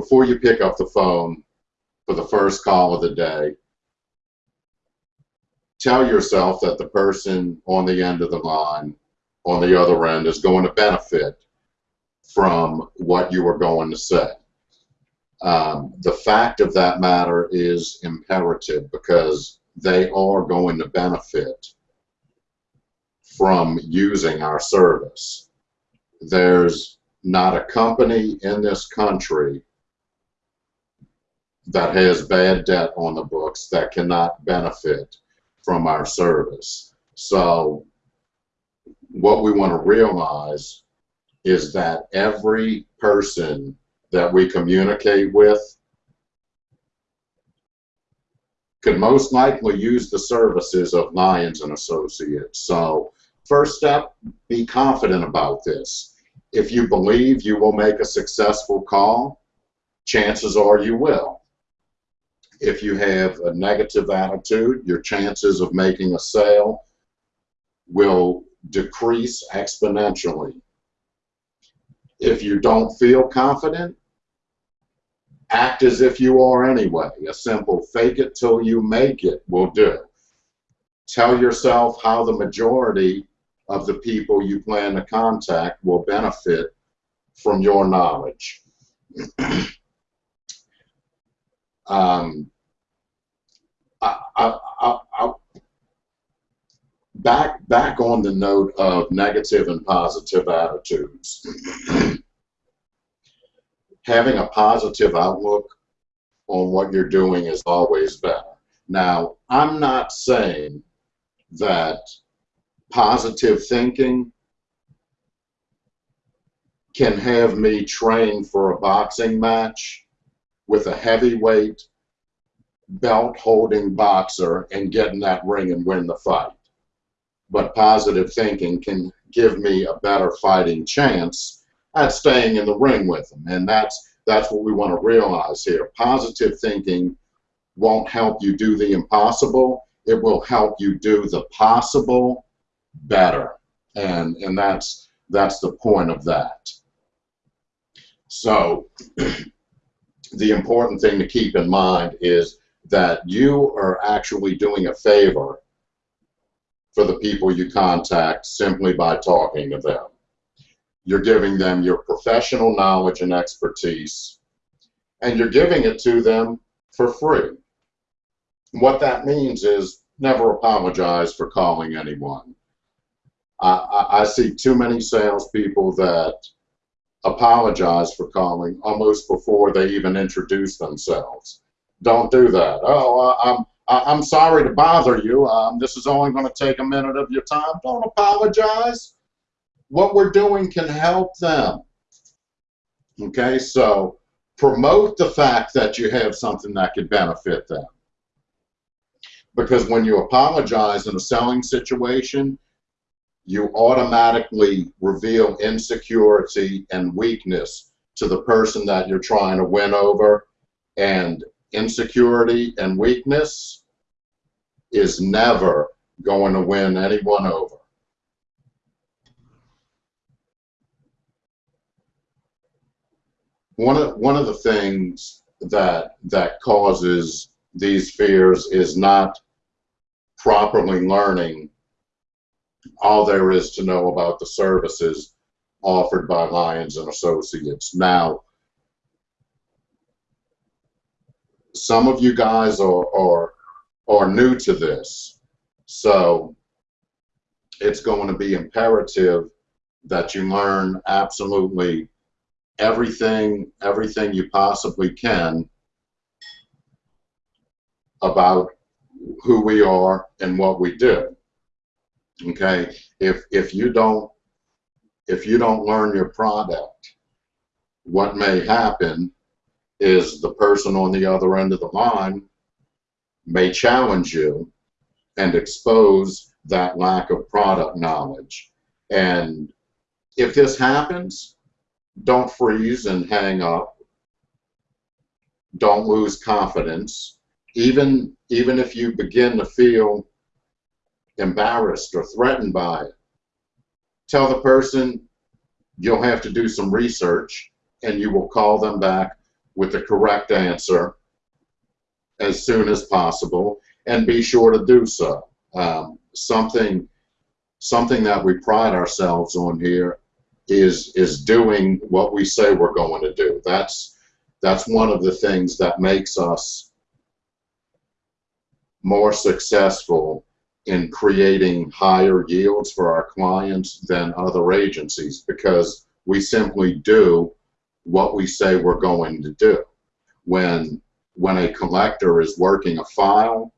before you pick up the phone for the first call of the day, tell yourself that the person on the end of the line, on the other end, is going to benefit from what you are going to say. Um, the fact of that matter is imperative because they are going to benefit from using our service. There's not a company in this country that has bad debt on the books that cannot benefit from our service. So what we want to realize is that every person that we communicate with could most likely use the services of Lyons and Associates. So first step, be confident about this. If you believe you will make a successful call, chances are you will. If you have a negative attitude, your chances of making a sale will decrease exponentially. If you don't feel confident, act as if you are anyway. A simple fake it till you make it will do. Tell yourself how the majority of the people you plan to contact will benefit from your knowledge. um, I, I, I, back back on the note of negative and positive attitudes. Having a positive outlook on what you're doing is always better. Now, I'm not saying that positive thinking can have me train for a boxing match with a heavyweight belt holding boxer and get in that ring and win the fight. But positive thinking can give me a better fighting chance at staying in the ring with them. And that's that's what we want to realize here. Positive thinking won't help you do the impossible. It will help you do the possible better. And and that's that's the point of that. So the important thing to keep in mind is that you are actually doing a favor for the people you contact simply by talking to them. You're giving them your professional knowledge and expertise, and you're giving it to them for free. What that means is never apologize for calling anyone. I, I, I see too many salespeople that apologize for calling almost before they even introduce themselves don't do that. Oh, I'm I'm sorry to bother you. Um, this is only going to take a minute of your time. Don't apologize. What we're doing can help them. Okay, so promote the fact that you have something that could benefit them. Because when you apologize in a selling situation, you automatically reveal insecurity and weakness to the person that you're trying to win over. And insecurity and weakness is never going to win anyone over. One of, one of the things that, that causes these fears is not properly learning all there is to know about the services offered by Lyons and Associates. Now, some of you guys are, are, are new to this. So it's going to be imperative that you learn absolutely everything, everything you possibly can about who we are and what we do. Okay, if if you don't if you don't learn your product, what may happen is the person on the other end of the line may challenge you and expose that lack of product knowledge. And if this happens, don't freeze and hang up. Don't lose confidence. Even, even if you begin to feel embarrassed or threatened by it, tell the person you'll have to do some research and you will call them back with the correct answer as soon as possible and be sure to do so. Um, something, something that we pride ourselves on here is, is doing what we say we're going to do. That's, that's one of the things that makes us more successful in creating higher yields for our clients than other agencies because we simply do what we say we're going to do. When when a collector is working a file,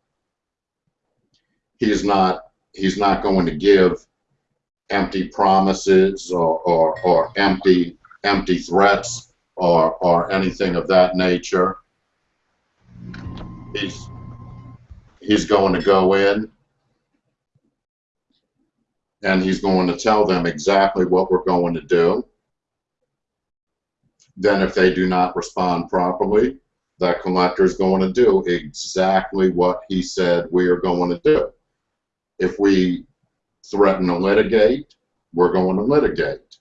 he's not he's not going to give empty promises or, or, or empty empty threats or, or anything of that nature. He's he's going to go in and he's going to tell them exactly what we're going to do. Then if they do not respond properly, that collector is going to do exactly what he said we are going to do. If we threaten to litigate, we're going to litigate.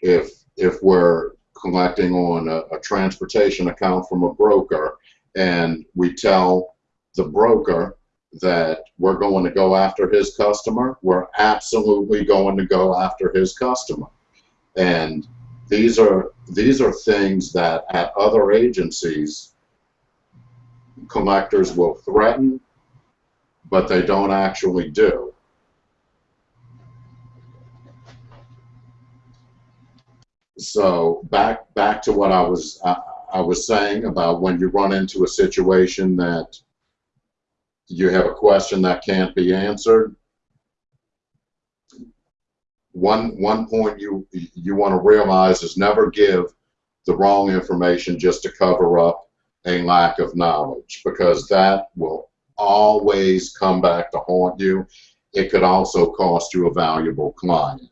If if we're collecting on a, a transportation account from a broker and we tell the broker that we're going to go after his customer, we're absolutely going to go after his customer. And these are these are things that at other agencies collectors will threaten, but they don't actually do. So back back to what I was I, I was saying about when you run into a situation that you have a question that can't be answered, one one point you you want to realize is never give the wrong information just to cover up a lack of knowledge because that will always come back to haunt you. It could also cost you a valuable client.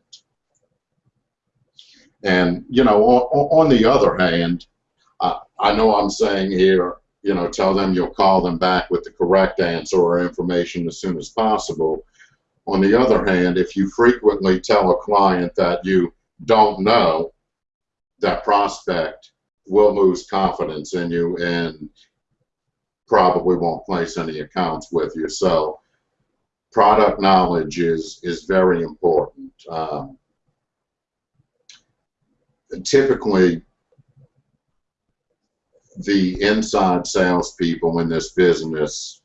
And you know, on, on the other hand, I, I know I'm saying here you know, tell them you'll call them back with the correct answer or information as soon as possible. On the other hand, if you frequently tell a client that you don't know, that prospect will lose confidence in you and probably won't place any accounts with you. So product knowledge is, is very important. Um, typically, the inside salespeople in this business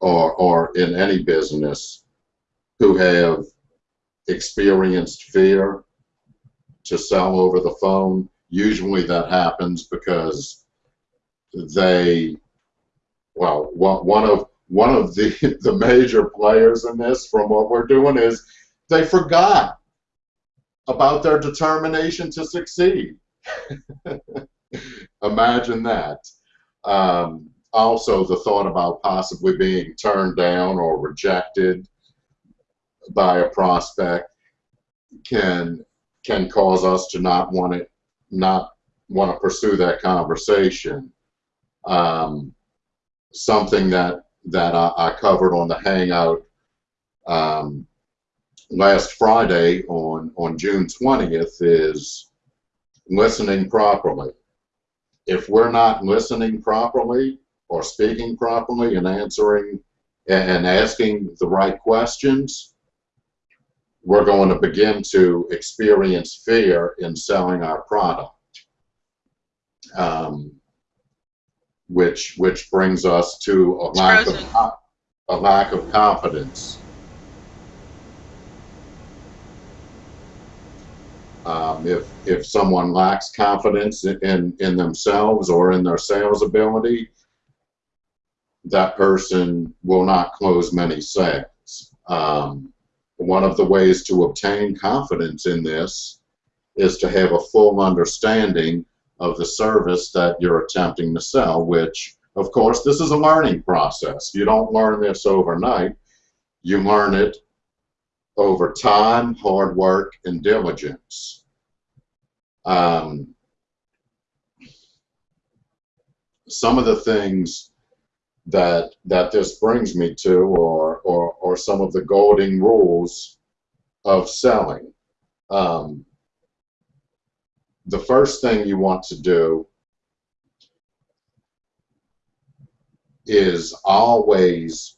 or, or in any business who have experienced fear to sell over the phone, usually that happens because they, well, one of one of the the major players in this from what we're doing is they forgot about their determination to succeed. Imagine that. Um, also, the thought about possibly being turned down or rejected by a prospect can can cause us to not want to not want to pursue that conversation. Um, something that that I, I, covered on the Hangout um, last Friday on on June 20th is listening properly. If we're not listening properly or speaking properly and answering and asking the right questions, we're going to begin to experience fear in selling our product, um, which which brings us to a lack of a lack of confidence. Um, if if someone lacks confidence in in themselves or in their sales ability, that person will not close many sales. Um, one of the ways to obtain confidence in this is to have a full understanding of the service that you're attempting to sell, which, of course, this is a learning process. You don't learn this overnight. You learn it over time, hard work, and diligence. Um, some of the things that that this brings me to, or or, or some of the golden rules of selling. Um, the first thing you want to do is always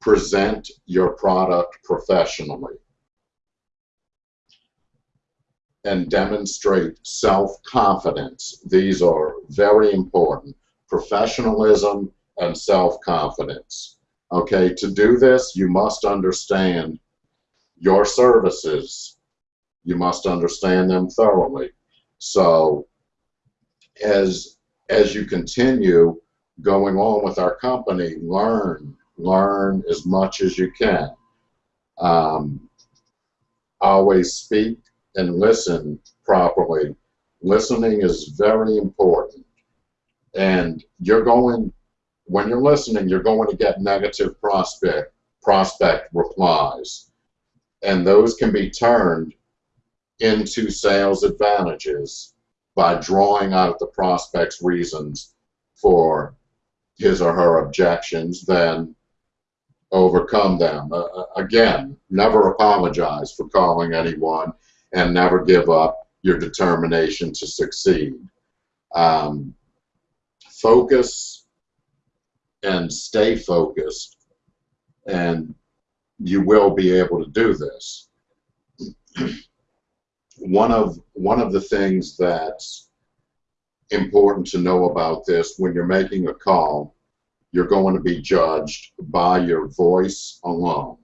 present your product professionally and demonstrate self-confidence. These are very important. Professionalism and self-confidence. Okay, to do this, you must understand your services. You must understand them thoroughly. So as, as you continue going on with our company, learn, learn as much as you can. Um, always speak and listen properly. Listening is very important. And you're going, when you're listening, you're going to get negative prospect, prospect replies. And those can be turned into sales advantages by drawing out the prospect's reasons for his or her objections, then overcome them. Uh, uh, again, never apologize for calling anyone and never give up your determination to succeed. Um, focus and stay focused, and you will be able to do this. one of one of the things that's important to know about this when you're making a call, you're going to be judged by your voice alone.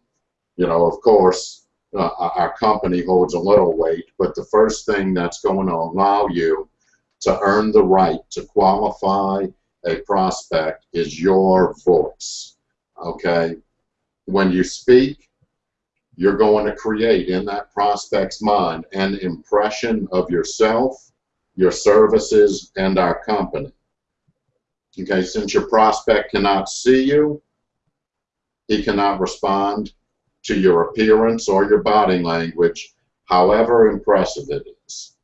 You know, of course, uh, our company holds a little weight, but the first thing that's going to allow you to earn the right to qualify a prospect is your voice. Okay? When you speak, you're going to create in that prospect's mind an impression of yourself, your services, and our company. Okay, since your prospect cannot see you, he cannot respond to your appearance or your body language, however impressive it is.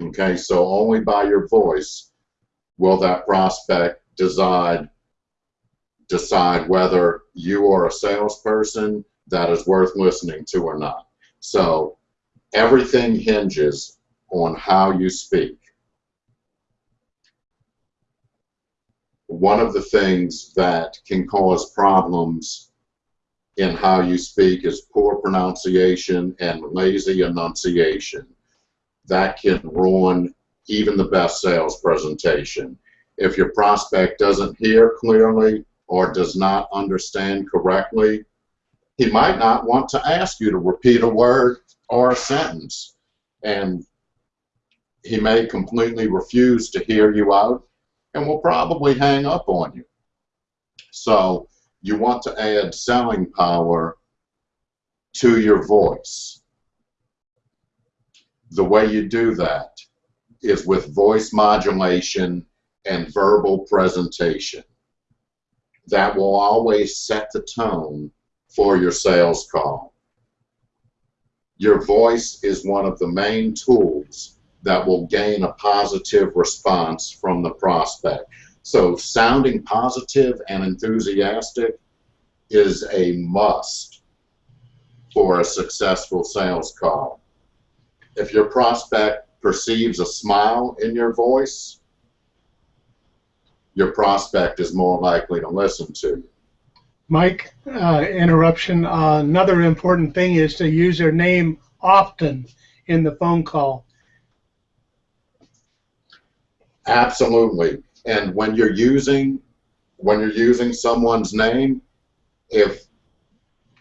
Okay, so only by your voice will that prospect decide decide whether you are a salesperson that is worth listening to or not. So everything hinges on how you speak. One of the things that can cause problems in how you speak is poor pronunciation and lazy enunciation. That can ruin even the best sales presentation. If your prospect doesn't hear clearly or does not understand correctly, he might not want to ask you to repeat a word or a sentence. And he may completely refuse to hear you out and will probably hang up on you. So you want to add selling power to your voice. The way you do that is with voice modulation and verbal presentation. That will always set the tone for your sales call. Your voice is one of the main tools that will gain a positive response from the prospect. So sounding positive and enthusiastic is a must for a successful sales call. If your prospect perceives a smile in your voice, your prospect is more likely to listen to you. Mike, uh, interruption. Uh, another important thing is to use their name often in the phone call. Absolutely. And when you're using when you're using someone's name, if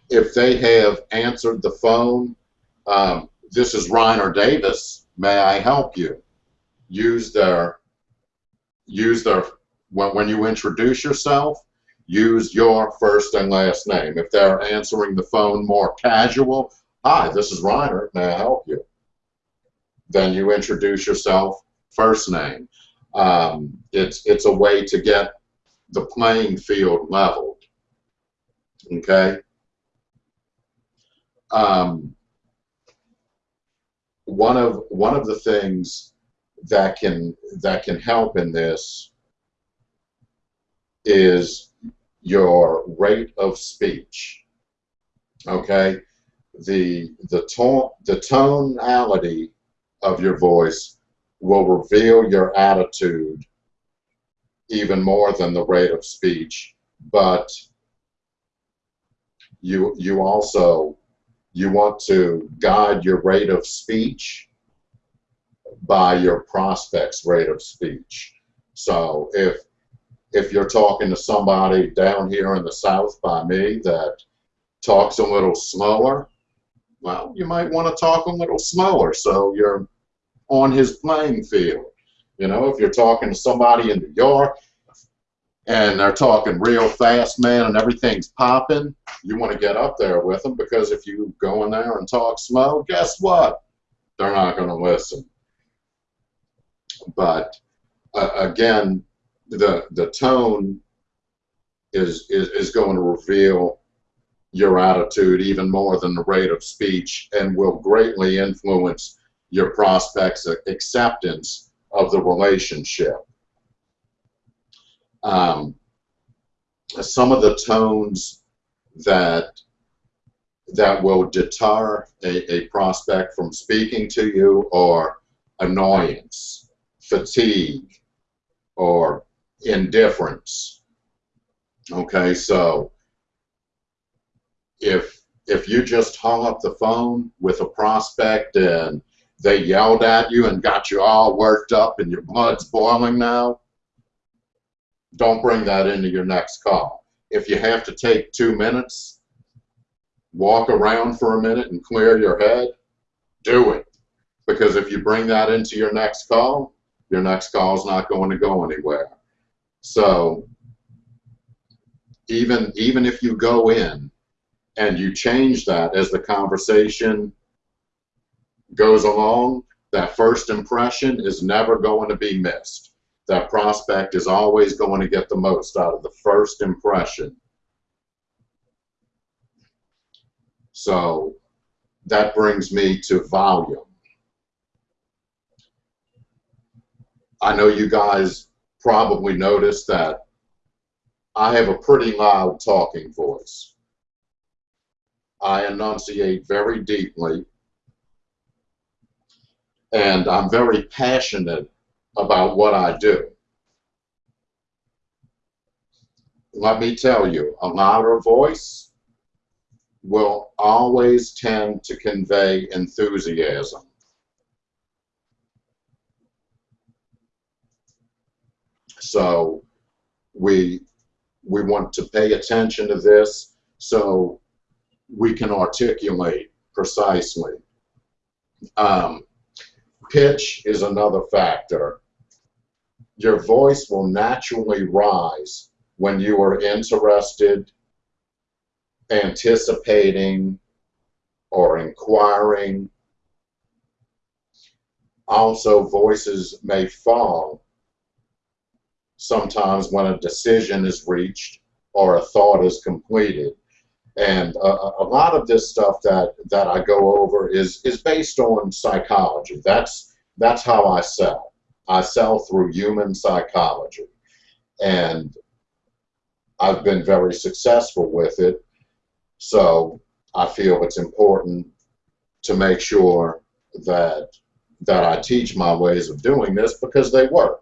if they have answered the phone, um, this is Reiner Davis. May I help you? Use their use their when when you introduce yourself, use your first and last name. If they're answering the phone more casual, hi, this is Reiner. May I help you? Then you introduce yourself first name. Um, it's it's a way to get the playing field leveled. Okay. Um, one of one of the things that can that can help in this is your rate of speech. Okay, the the tone the tonality of your voice will reveal your attitude even more than the rate of speech, but you you also you want to guide your rate of speech by your prospect's rate of speech. So if if you're talking to somebody down here in the south by me that talks a little slower, well, you might want to talk a little slower so you're on his playing field. You know, if you're talking to somebody in New York and they're talking real fast, man, and everything's popping, you want to get up there with them because if you go in there and talk slow, guess what? They're not going to listen. But uh, again, the the tone is, is is going to reveal your attitude even more than the rate of speech and will greatly influence your prospects acceptance of the relationship um, some of the tones that that will deter a, a prospect from speaking to you are annoyance, fatigue, or indifference. Okay, so if if you just hung up the phone with a prospect and they yelled at you and got you all worked up and your blood's boiling now, don't bring that into your next call. If you have to take two minutes, walk around for a minute and clear your head, do it. Because if you bring that into your next call, your next call is not going to go anywhere. So even even if you go in and you change that as the conversation goes along, that first impression is never going to be missed that prospect is always going to get the most out of the first impression. So that brings me to volume. I know you guys probably noticed that I have a pretty loud talking voice. I enunciate very deeply, and I'm very passionate about what I do. Let me tell you, a louder voice will always tend to convey enthusiasm. So we we want to pay attention to this so we can articulate precisely. Um, Pitch is another factor. Your voice will naturally rise when you are interested, anticipating, or inquiring. Also, voices may fall sometimes when a decision is reached or a thought is completed. And a, a, lot of this stuff that, that I go over is, is based on psychology. That's, that's how I sell. I sell through human psychology. And I've been very successful with it. So I feel it's important to make sure that that I teach my ways of doing this because they work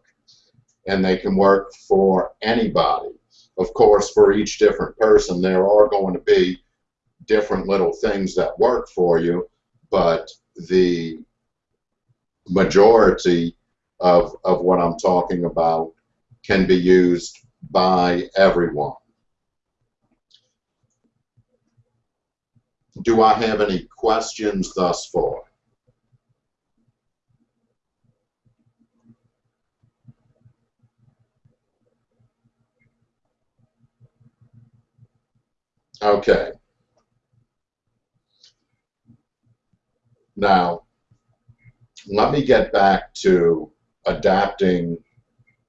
and they can work for anybody of course, for each different person, there are going to be different little things that work for you, but the majority of, of what I'm talking about can be used by everyone. Do I have any questions thus far? Okay. Now, let me get back to adapting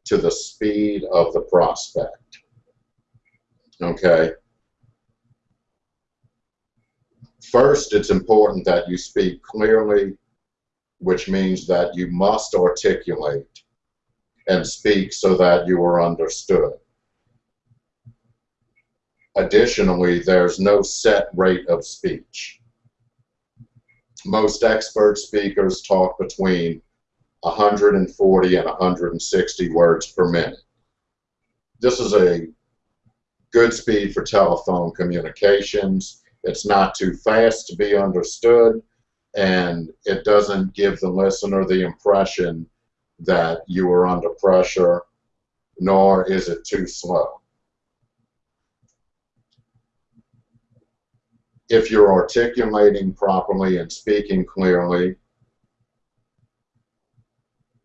to the speed of the prospect. Okay. First, it's important that you speak clearly, which means that you must articulate and speak so that you are understood. Additionally, there's no set rate of speech. most expert speakers talk between 140 and 160 words per minute. This is a good speed for telephone communications. It's not too fast to be understood, and it doesn't give the listener the impression that you are under pressure, nor is it too slow. If you're articulating properly and speaking clearly,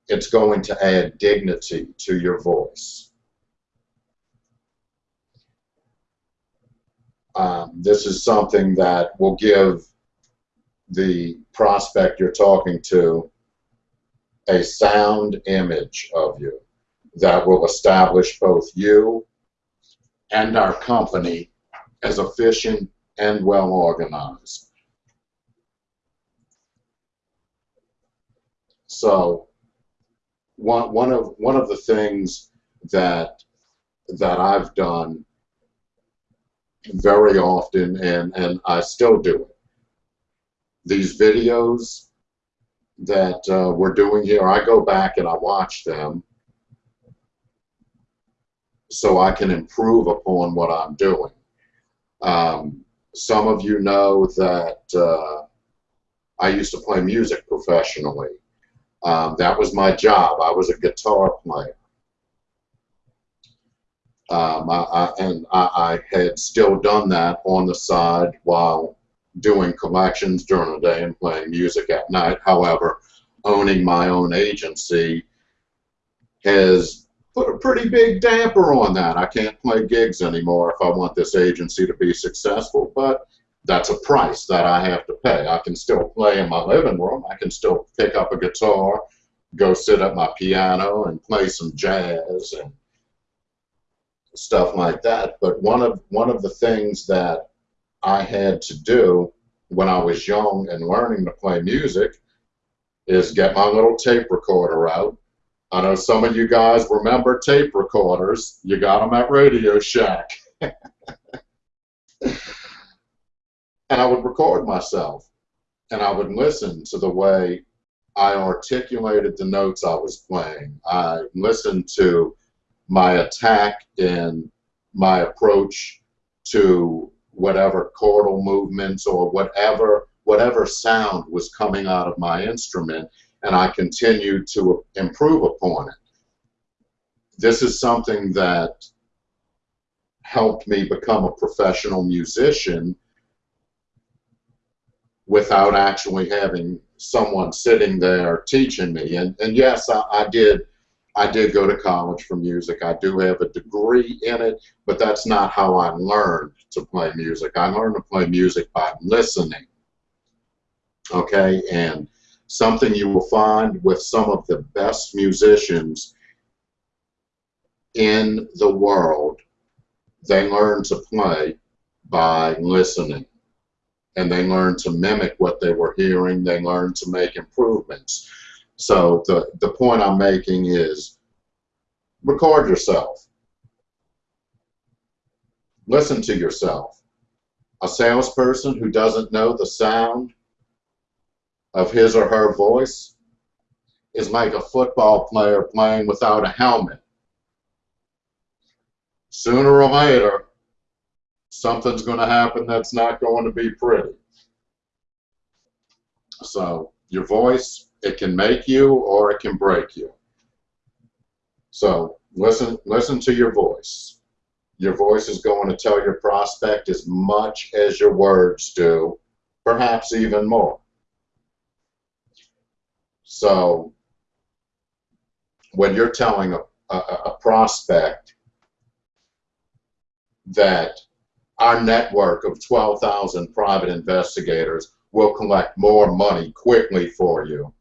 it's going to add dignity to your voice. Um, this is something that will give the prospect you're talking to a sound image of you that will establish both you and our company as efficient and well organized. So one, one of one of the things that that I've done very often and, and I still do it. These videos that uh, we're doing here, I go back and I watch them so I can improve upon what I'm doing. Um, some of you know that uh, I used to play music professionally. Um, that was my job. I was a guitar player. Um, I, I, and I, I, had still done that on the side while doing collections during the day and playing music at night. However, owning my own agency has put a pretty big damper on that. I can't play gigs anymore if I want this agency to be successful, but that's a price that I have to pay. I can still play in my living room. I can still pick up a guitar, go sit at my piano and play some jazz and stuff like that. But one of one of the things that I had to do when I was young and learning to play music is get my little tape recorder out. I know some of you guys remember tape recorders. You got them at Radio Shack. and I would record myself and I would listen to the way I articulated the notes I was playing. I listened to my attack and my approach to whatever chordal movements or whatever whatever sound was coming out of my instrument and I continued to improve upon it. This is something that helped me become a professional musician without actually having someone sitting there teaching me. And, and yes, I, I did I did go to college for music. I do have a degree in it, but that's not how I learned to play music. I learned to play music by listening. Okay, and something you will find with some of the best musicians in the world, they learn to play by listening. And they learn to mimic what they were hearing. They learn to make improvements. So the, the point I'm making is record yourself. Listen to yourself. A salesperson who doesn't know the sound of his or her voice is like a football player playing without a helmet. Sooner or later, something's going to happen that's not going to be pretty. So your voice, it can make you or it can break you. So listen, listen to your voice. Your voice is going to tell your prospect as much as your words do, perhaps even more. So when you're telling a, a, a prospect that our network of 12,000 private investigators will collect more money quickly for you,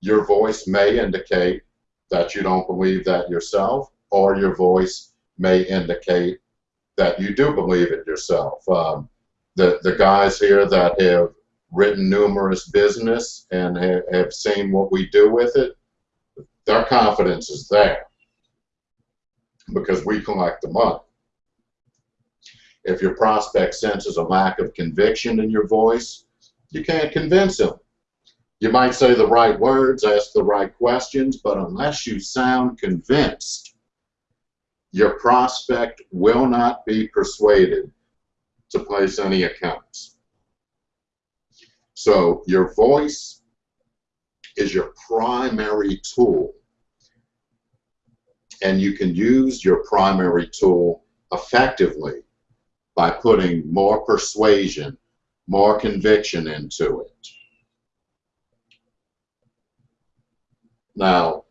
your voice may indicate that you don't believe that yourself, or your voice may indicate that you do believe it yourself. Um, the, the guys here that have written numerous business and have, seen what we do with it, their confidence is there because we collect the money. If your prospect senses a lack of conviction in your voice, You can't convince them. You might say the right words, ask the right questions, but unless you sound convinced, your prospect will not be persuaded to place any accounts. So your voice is your primary tool. And you can use your primary tool effectively by putting more persuasion, more conviction into it. Now,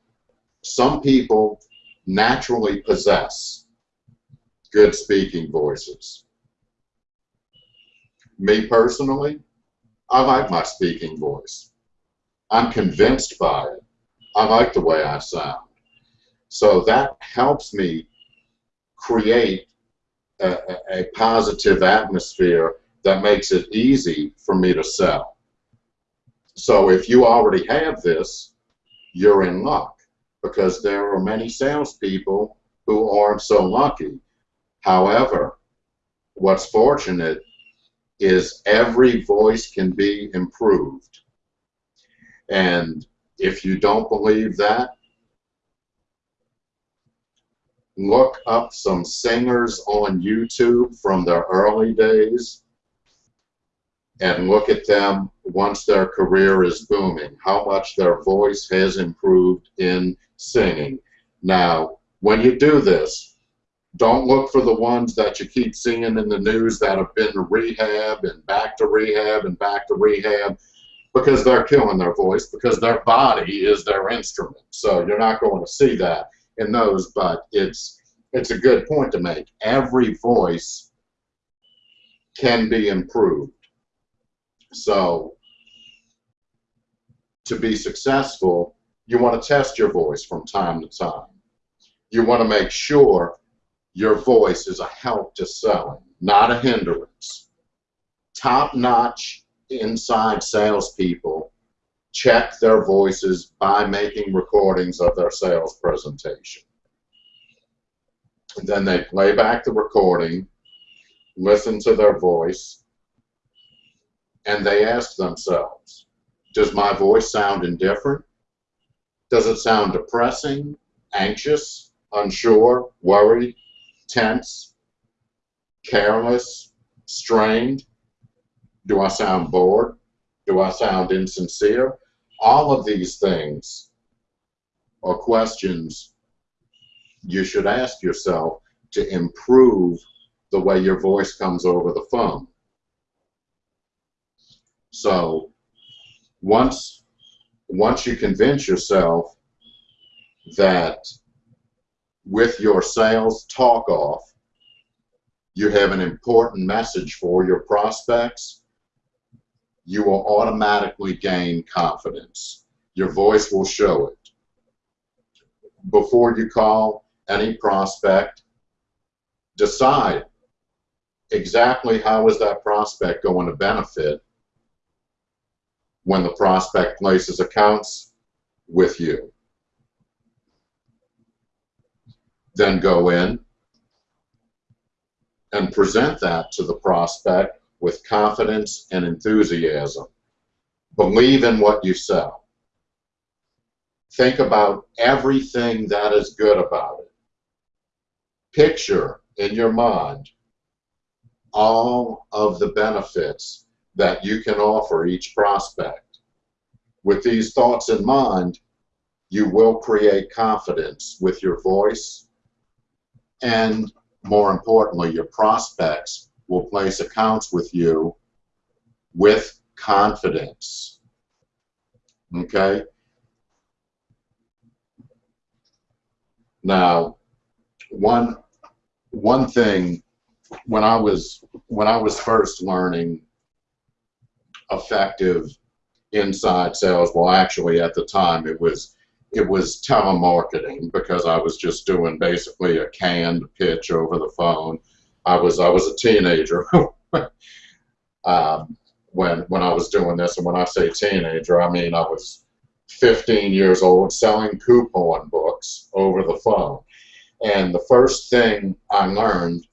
some people naturally possess good speaking voices. Me personally, I like my speaking voice. I'm convinced by it. I like the way I sound. So that helps me create a, a, positive atmosphere that makes it easy for me to sell. So if you already have this, you're in luck because there are many salespeople who aren't so lucky. However, what's fortunate is every voice can be improved. And if you don't believe that, look up some singers on YouTube from their early days and look at them once their career is booming, how much their voice has improved in singing. Now, when you do this, don't look for the ones that you keep seeing in the news that have been to rehab and back to rehab and back to rehab because they're killing their voice because their body is their instrument. So you're not going to see that in those, but it's it's a good point to make. Every voice can be improved. So to be successful, you want to test your voice from time to time. You want to make sure your voice is a help to selling, not a hindrance. Top-notch inside salespeople check their voices by making recordings of their sales presentation. And then they play back the recording, listen to their voice, and they ask themselves, does my voice sound indifferent? Does it sound depressing, anxious, unsure, worried, tense, careless, strained? Do I sound bored? Do I sound insincere? All of these things are questions you should ask yourself to improve the way your voice comes over the phone. So once once you convince yourself that with your sales talk off you have an important message for your prospects, you will automatically gain confidence. Your voice will show it. Before you call any prospect, decide exactly how is that prospect going to benefit when the prospect places accounts with you. Then go in and present that to the prospect with confidence and enthusiasm. Believe in what you sell. Think about everything that is good about it. Picture in your mind all of the benefits that you can offer each prospect. With these thoughts in mind, you will create confidence with your voice and more importantly, your prospects will place accounts with you with confidence. Okay? Now, one one thing when I was when I was first learning effective inside sales, well actually at the time it was it was telemarketing because I was just doing basically a canned pitch over the phone. I was I was a teenager um, when when I was doing this, and when I say teenager, I mean I was 15 years old selling coupon books over the phone. And the first thing I learned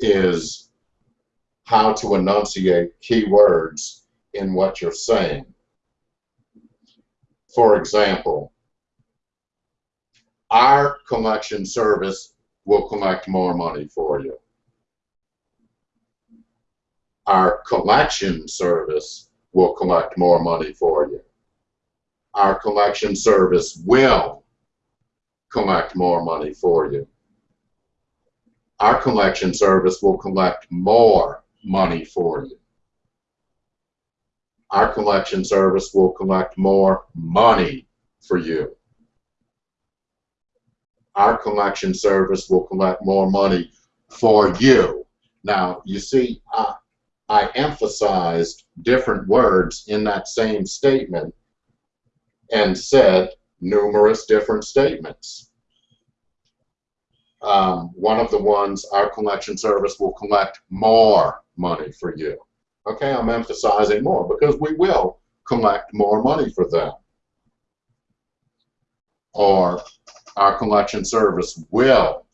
is how to enunciate keywords in what you're saying. For example, our collection service will collect more money for you. Our collection service will collect more money for you. Our collection service will collect more money for you. Our collection service will collect more money for you. Our collection service will collect more money for you. Our collection service will collect more money for you. Now, you see, I, I emphasized different words in that same statement and said numerous different statements. Um, one of the ones, our collection service will collect more money for you. Okay, I'm emphasizing more because we will collect more money for them. Or our collection service will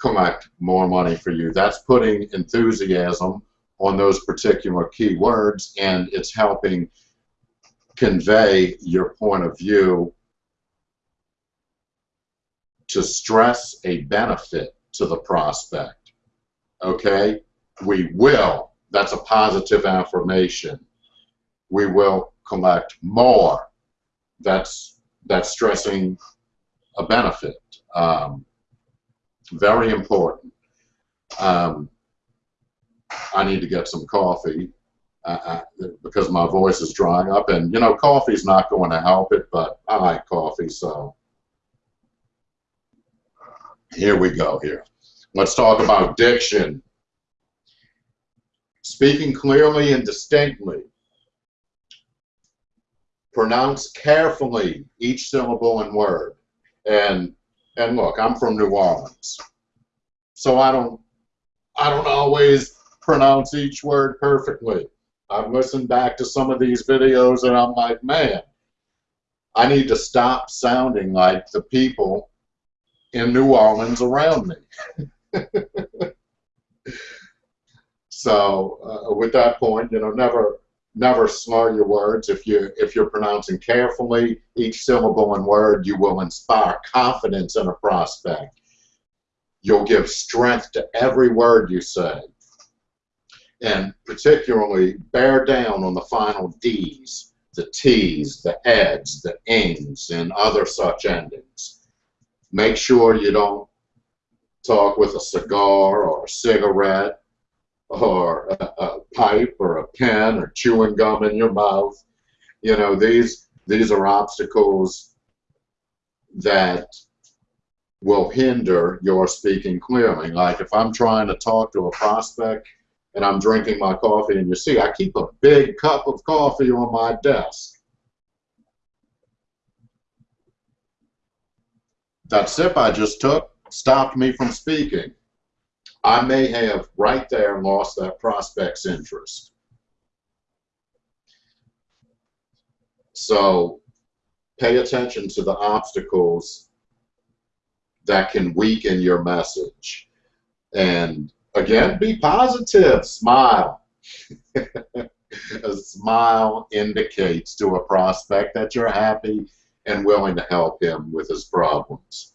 collect more money for you. That's putting enthusiasm on those particular keywords and it's helping convey your point of view to stress a benefit to the prospect. Okay? We will, that's a positive affirmation. We will collect more. That's, that's stressing a benefit. Um, very important. Um, I need to get some coffee uh, because my voice is drying up. And, you know, coffee's not going to help it, but I like coffee, so here we go here. Let's talk about diction. Speaking clearly and distinctly. Pronounce carefully each syllable and word. And and look, I'm from New Orleans. So I don't I don't always pronounce each word perfectly. I've listened back to some of these videos and I'm like, man, I need to stop sounding like the people in New Orleans around me. so uh, with that point, you know, never never slur your words. If you if you're pronouncing carefully each syllable and word, you will inspire confidence in a prospect. You'll give strength to every word you say. And particularly bear down on the final D's, the T's, the eds, the ings, and other such endings Make sure you don't talk with a cigar or a cigarette or a, a, pipe or a pen or chewing gum in your mouth. You know, these these are obstacles that will hinder your speaking clearly. Like if I'm trying to talk to a prospect and I'm drinking my coffee and you see I keep a big cup of coffee on my desk. that sip I just took stopped me from speaking. I may have right there lost that prospect's interest. So pay attention to the obstacles that can weaken your message. And again, be positive, smile. a smile indicates to a prospect that you're happy and willing to help him with his problems.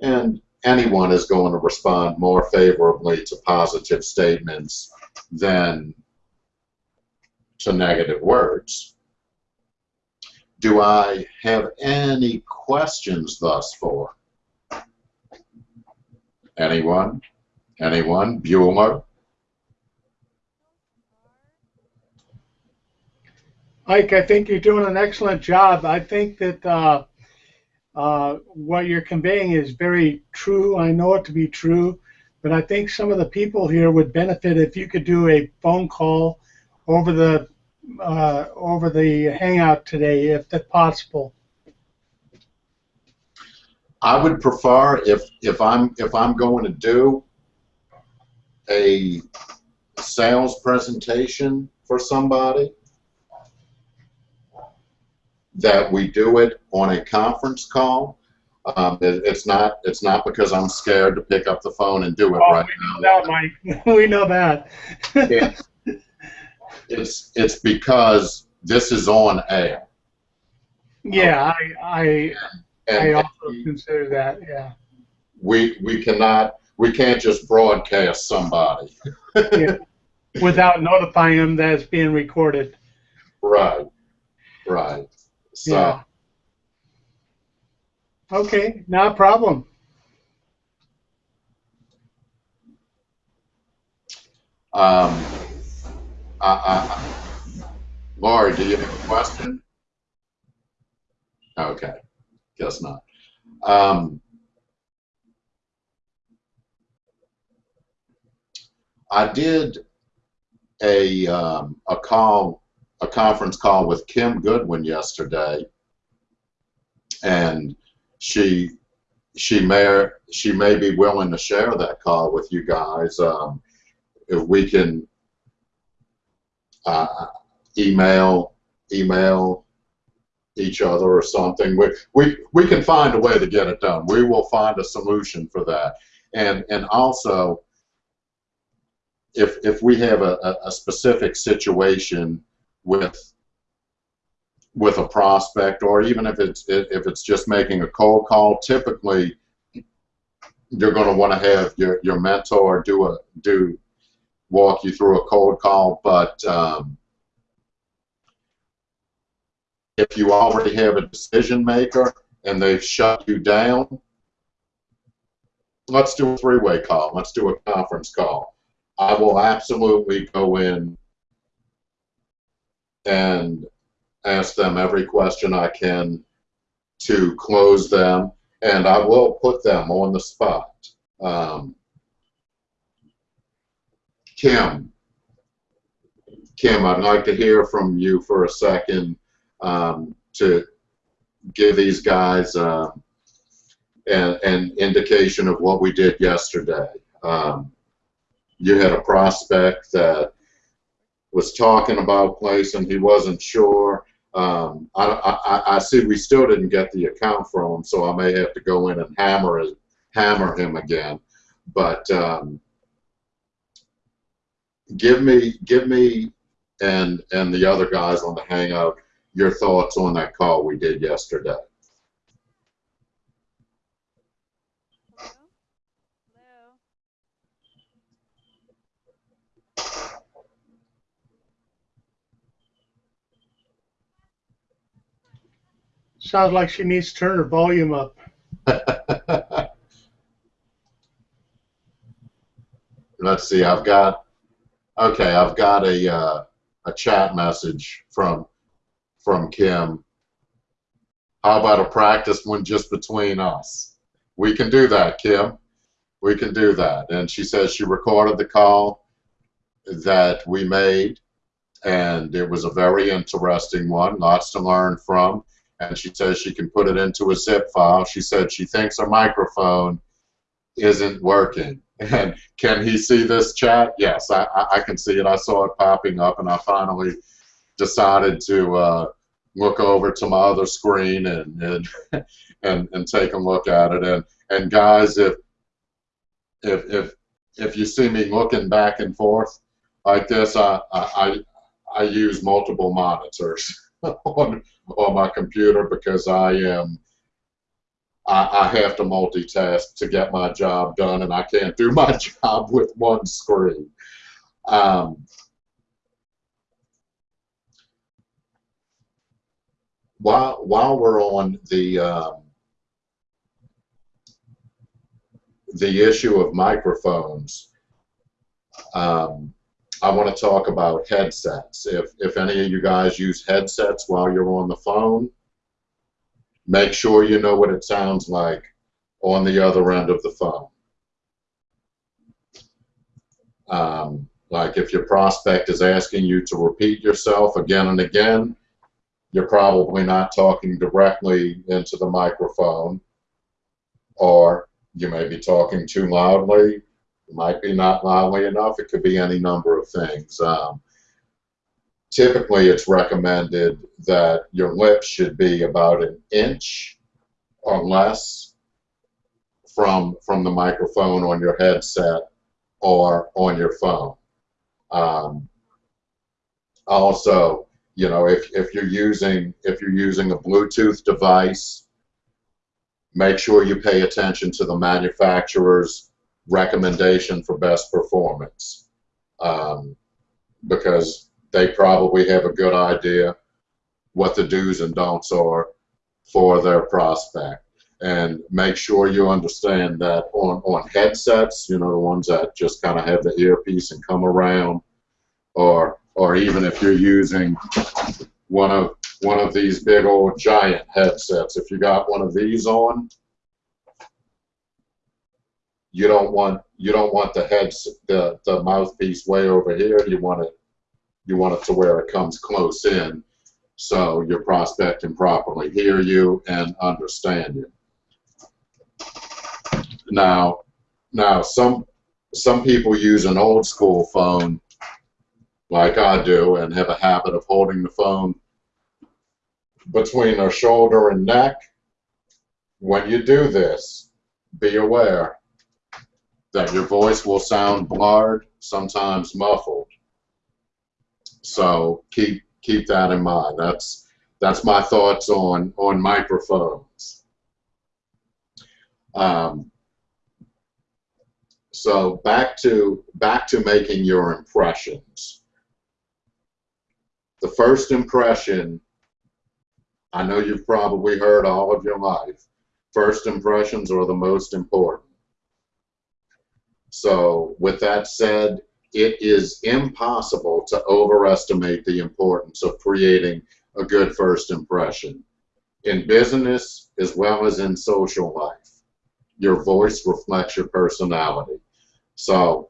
And anyone is going to respond more favorably to positive statements than to negative words. Do I have any questions thus far? Anyone? Anyone? Bueller? Mike, I think you're doing an excellent job. I think that uh, uh, what you're conveying is very true. I know it to be true, but I think some of the people here would benefit if you could do a phone call over the uh, over the Hangout today, if that's possible. I would prefer if if I'm if I'm going to do a sales presentation for somebody that we do it on a conference call. Um, it, it's not it's not because I'm scared to pick up the phone and do it Oh, right we now. know that, Mike. we know that. It's, it's it's because this is on air. yeah, I, I, I And also consider that. Yeah. we we cannot we can't just broadcast somebody. yeah. Without notifying them that it's being recorded. Right. Right. So Yeah. Okay, not a problem. um I, I, Laurie, do you have a question? Okay. Guess not. Um I did a um, a call, a conference call with Kim Goodwin yesterday, and she she may she may be willing to share that call with you guys. Um, if we can uh, email email each other or something, we, we we can find a way to get it done. We will find a solution for that, and and also if if we have a, a, a specific situation with with a prospect or even if it's if it's just making a cold call typically you're going to want to have your, your mentor do a do walk you through a cold call but um, if you already have a decision maker and they've shut you down let's do a three-way call. Let's do a conference call. I will absolutely go in and ask them every question I can to close them, and I will put them on the spot. Um, Kim, Kim, I'd like to hear from you for a second um, to give these guys uh, an, an indication of what we did yesterday. Um, you had a prospect that was talking about a place and he wasn't sure. Um, I, I, I see we still didn't get the account from him, so I may have to go in and hammer it, hammer him again. But um, give me give me and and the other guys on the hangout your thoughts on that call we did yesterday. Sounds like she needs to turn her volume up. Let's see. I've got okay. I've got a uh, a chat message from from Kim. How about a practice one just between us? We can do that, Kim. We can do that. And she says she recorded the call that we made, and it was a very interesting one. Lots to learn from. And she says she can put it into a zip file. She said she thinks her microphone isn't working. And can he see this chat? Yes, I, I, can see it. I saw it popping up, and I finally decided to uh, look over to my other screen and and, and and take a look at it. And and guys, if if if if you see me looking back and forth like this, I I, I use multiple monitors on on my computer because I am I, I have to multitask to get my job done, and I can't do my job with one screen. Um, while while we're on the um, the issue of microphones, um, I want to talk about headsets. If if any of you guys use headsets while you're on the phone, make sure you know what it sounds like on the other end of the phone. Um, like if your prospect is asking you to repeat yourself again and again, you're probably not talking directly into the microphone, or you may be talking too loudly. It might be not loudly enough. It could be any number of things. Um, typically, it's recommended that your lips should be about an inch or less from from the microphone on your headset or on your phone. Um, also, you know, if, if you're using if you're using a Bluetooth device, make sure you pay attention to the manufacturer's recommendation for best performance, um, because they probably have a good idea what the do's and don'ts are for their prospect. And make sure you understand that on, on headsets, you know, the ones that just kind of have the earpiece and come around, or or even if you're using one of one of these big old giant headsets, if you got one of these on, you don't want you don't want the heads the, the mouthpiece way over here. You want it you want it to where it comes close in so your prospect can properly hear you and understand you. Now, now some some people use an old school phone like I do and have a habit of holding the phone between their shoulder and neck. When you do this, be aware that your voice will sound blurred, sometimes muffled. So keep keep that in mind. That's that's my thoughts on on microphones. Um, so back to back to making your impressions. The first impression, I know you've probably heard all of your life. First impressions are the most important. So with that said, it is impossible to overestimate the importance of creating a good first impression. In business as well as in social life, your voice reflects your personality. So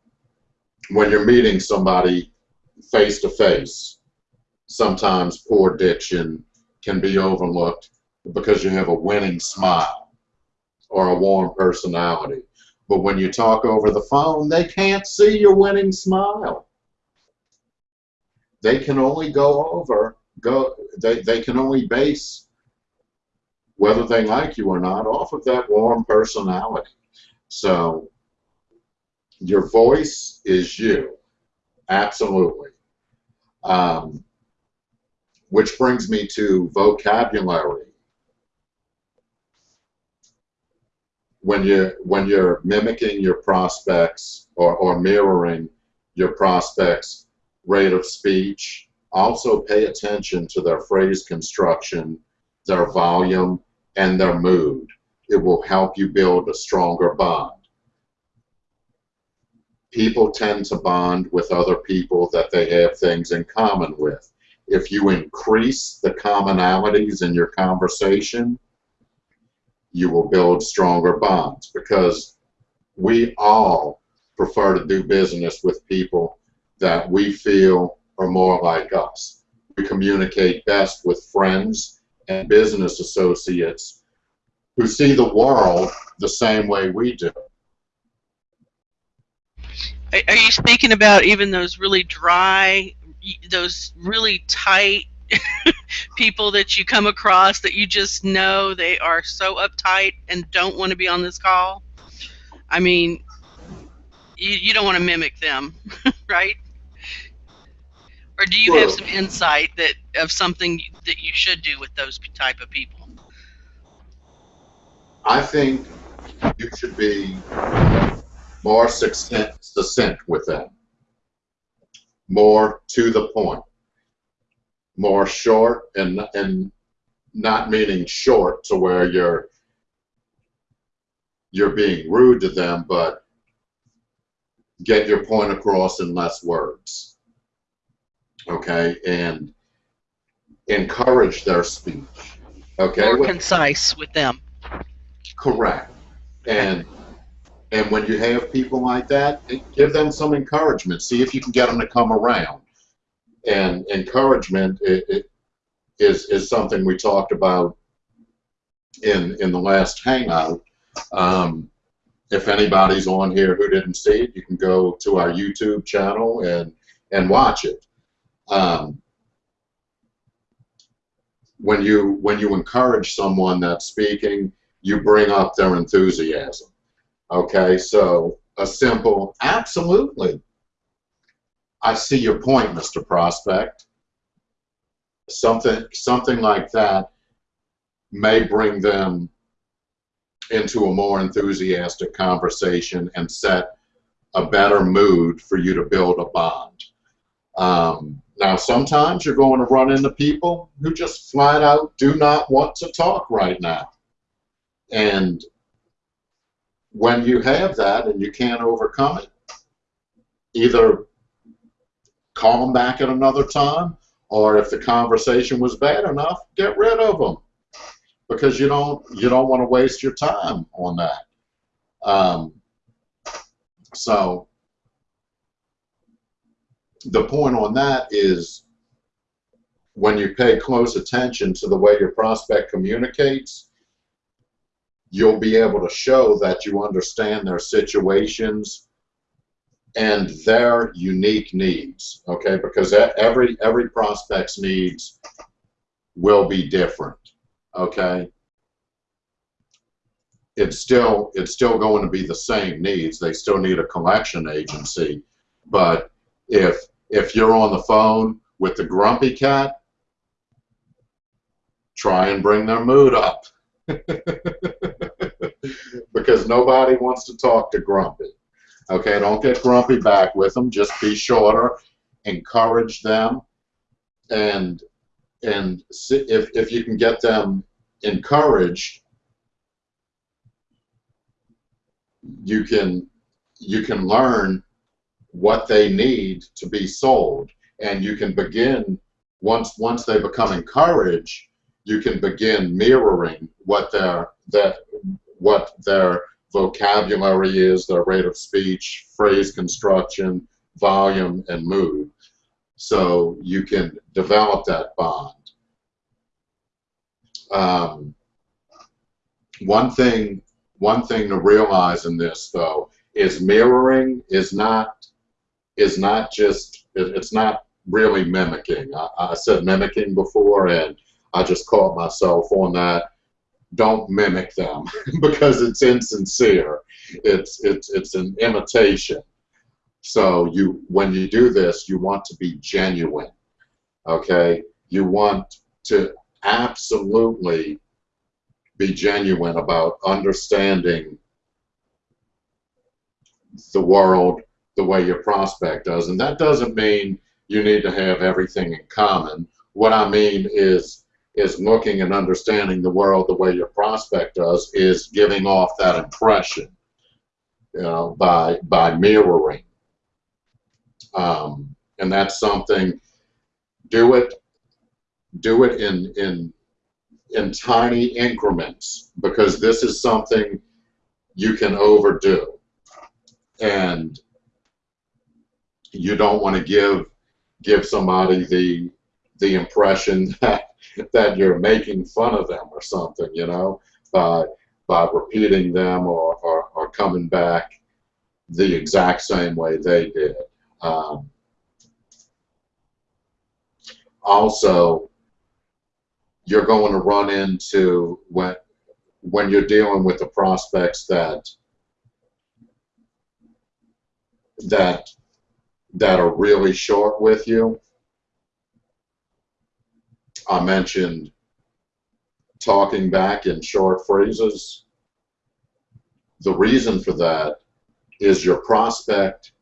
when you're meeting somebody face to face, sometimes poor diction can be overlooked because you have a winning smile or a warm personality. But when you talk over the phone, they can't see your winning smile. They can only go over, go, they, they can only base whether they like you or not off of that warm personality. So your voice is you, absolutely. Um, which brings me to vocabulary. When you when you're mimicking your prospects or, or mirroring your prospects rate of speech also pay attention to their phrase construction their volume and their mood. It will help you build a stronger bond. People tend to bond with other people that they have things in common with. If you increase the commonalities in your conversation you will build stronger bonds because we all prefer to do business with people that we feel are more like us. We communicate best with friends and business associates who see the world the same way we do. Are you speaking about even those really dry, those really tight people that you come across that you just know they are so uptight and don't want to be on this call. I mean, you, you don't want to mimic them, right? Or do you have some insight that of something that you should do with those type of people? I think you should be more succinct, succinct with them, more to the point more short and and not meaning short to where you're you're being rude to them, but get your point across in less words. Okay, and encourage their speech. Okay, more concise with them. Correct, and and when you have people like that, give them some encouragement. See if you can get them to come around and encouragement it, it is is something we talked about in in the last hangout. Um, if anybody's on here who didn't see it, you can go to our YouTube channel and and watch it. Um, when you when you encourage someone that's speaking, you bring up their enthusiasm. Okay, so a simple, absolutely. I see your point, Mr. Prospect. Something, something like that may bring them into a more enthusiastic conversation and set a better mood for you to build a bond. Um, now, sometimes you're going to run into people who just flat out do not want to talk right now. And when you have that and you can't overcome it, either call them back at another time, or if the conversation was bad enough, get rid of them because you don't you don't want to waste your time on that. Um, so the point on that is when you pay close attention to the way your prospect communicates, you'll be able to show that you understand their situations and their unique needs okay? Because every every prospect's needs will be different okay? It's still it's still going to be the same needs. They still need a collection agency. But if if you're on the phone with the grumpy cat try and bring their mood up. Because nobody wants to talk to grumpy Okay, don't get grumpy back with them. Just be shorter. Encourage them, and and if if you can get them encouraged, you can you can learn what they need to be sold, and you can begin once once they become encouraged, you can begin mirroring what their that what their vocabulary is, their rate of speech, phrase construction, volume, and mood. So you can develop that bond. Um, one thing, one thing to realize in this though is mirroring is not is not just it's not really mimicking. I, I said mimicking before, and I just caught myself on that don't mimic them because it's insincere. It's it's it's an imitation. So you when you do this, you want to be genuine. Okay? You want to absolutely be genuine about understanding the world the way your prospect does. And that doesn't mean you need to have everything in common. What I mean is is looking and understanding the world the way your prospect does is giving off that impression you know by by mirroring. Um, and that's something do it do it in in in tiny increments because this is something you can overdo. And you don't want to give give somebody the the impression that that you're making fun of them or something, you know, by by repeating them or, or, or coming back the exact same way they did. Um, also, you're going to run into when when you're dealing with the prospects that that that are really short with you I mentioned talking back in short phrases. The reason for that is your prospect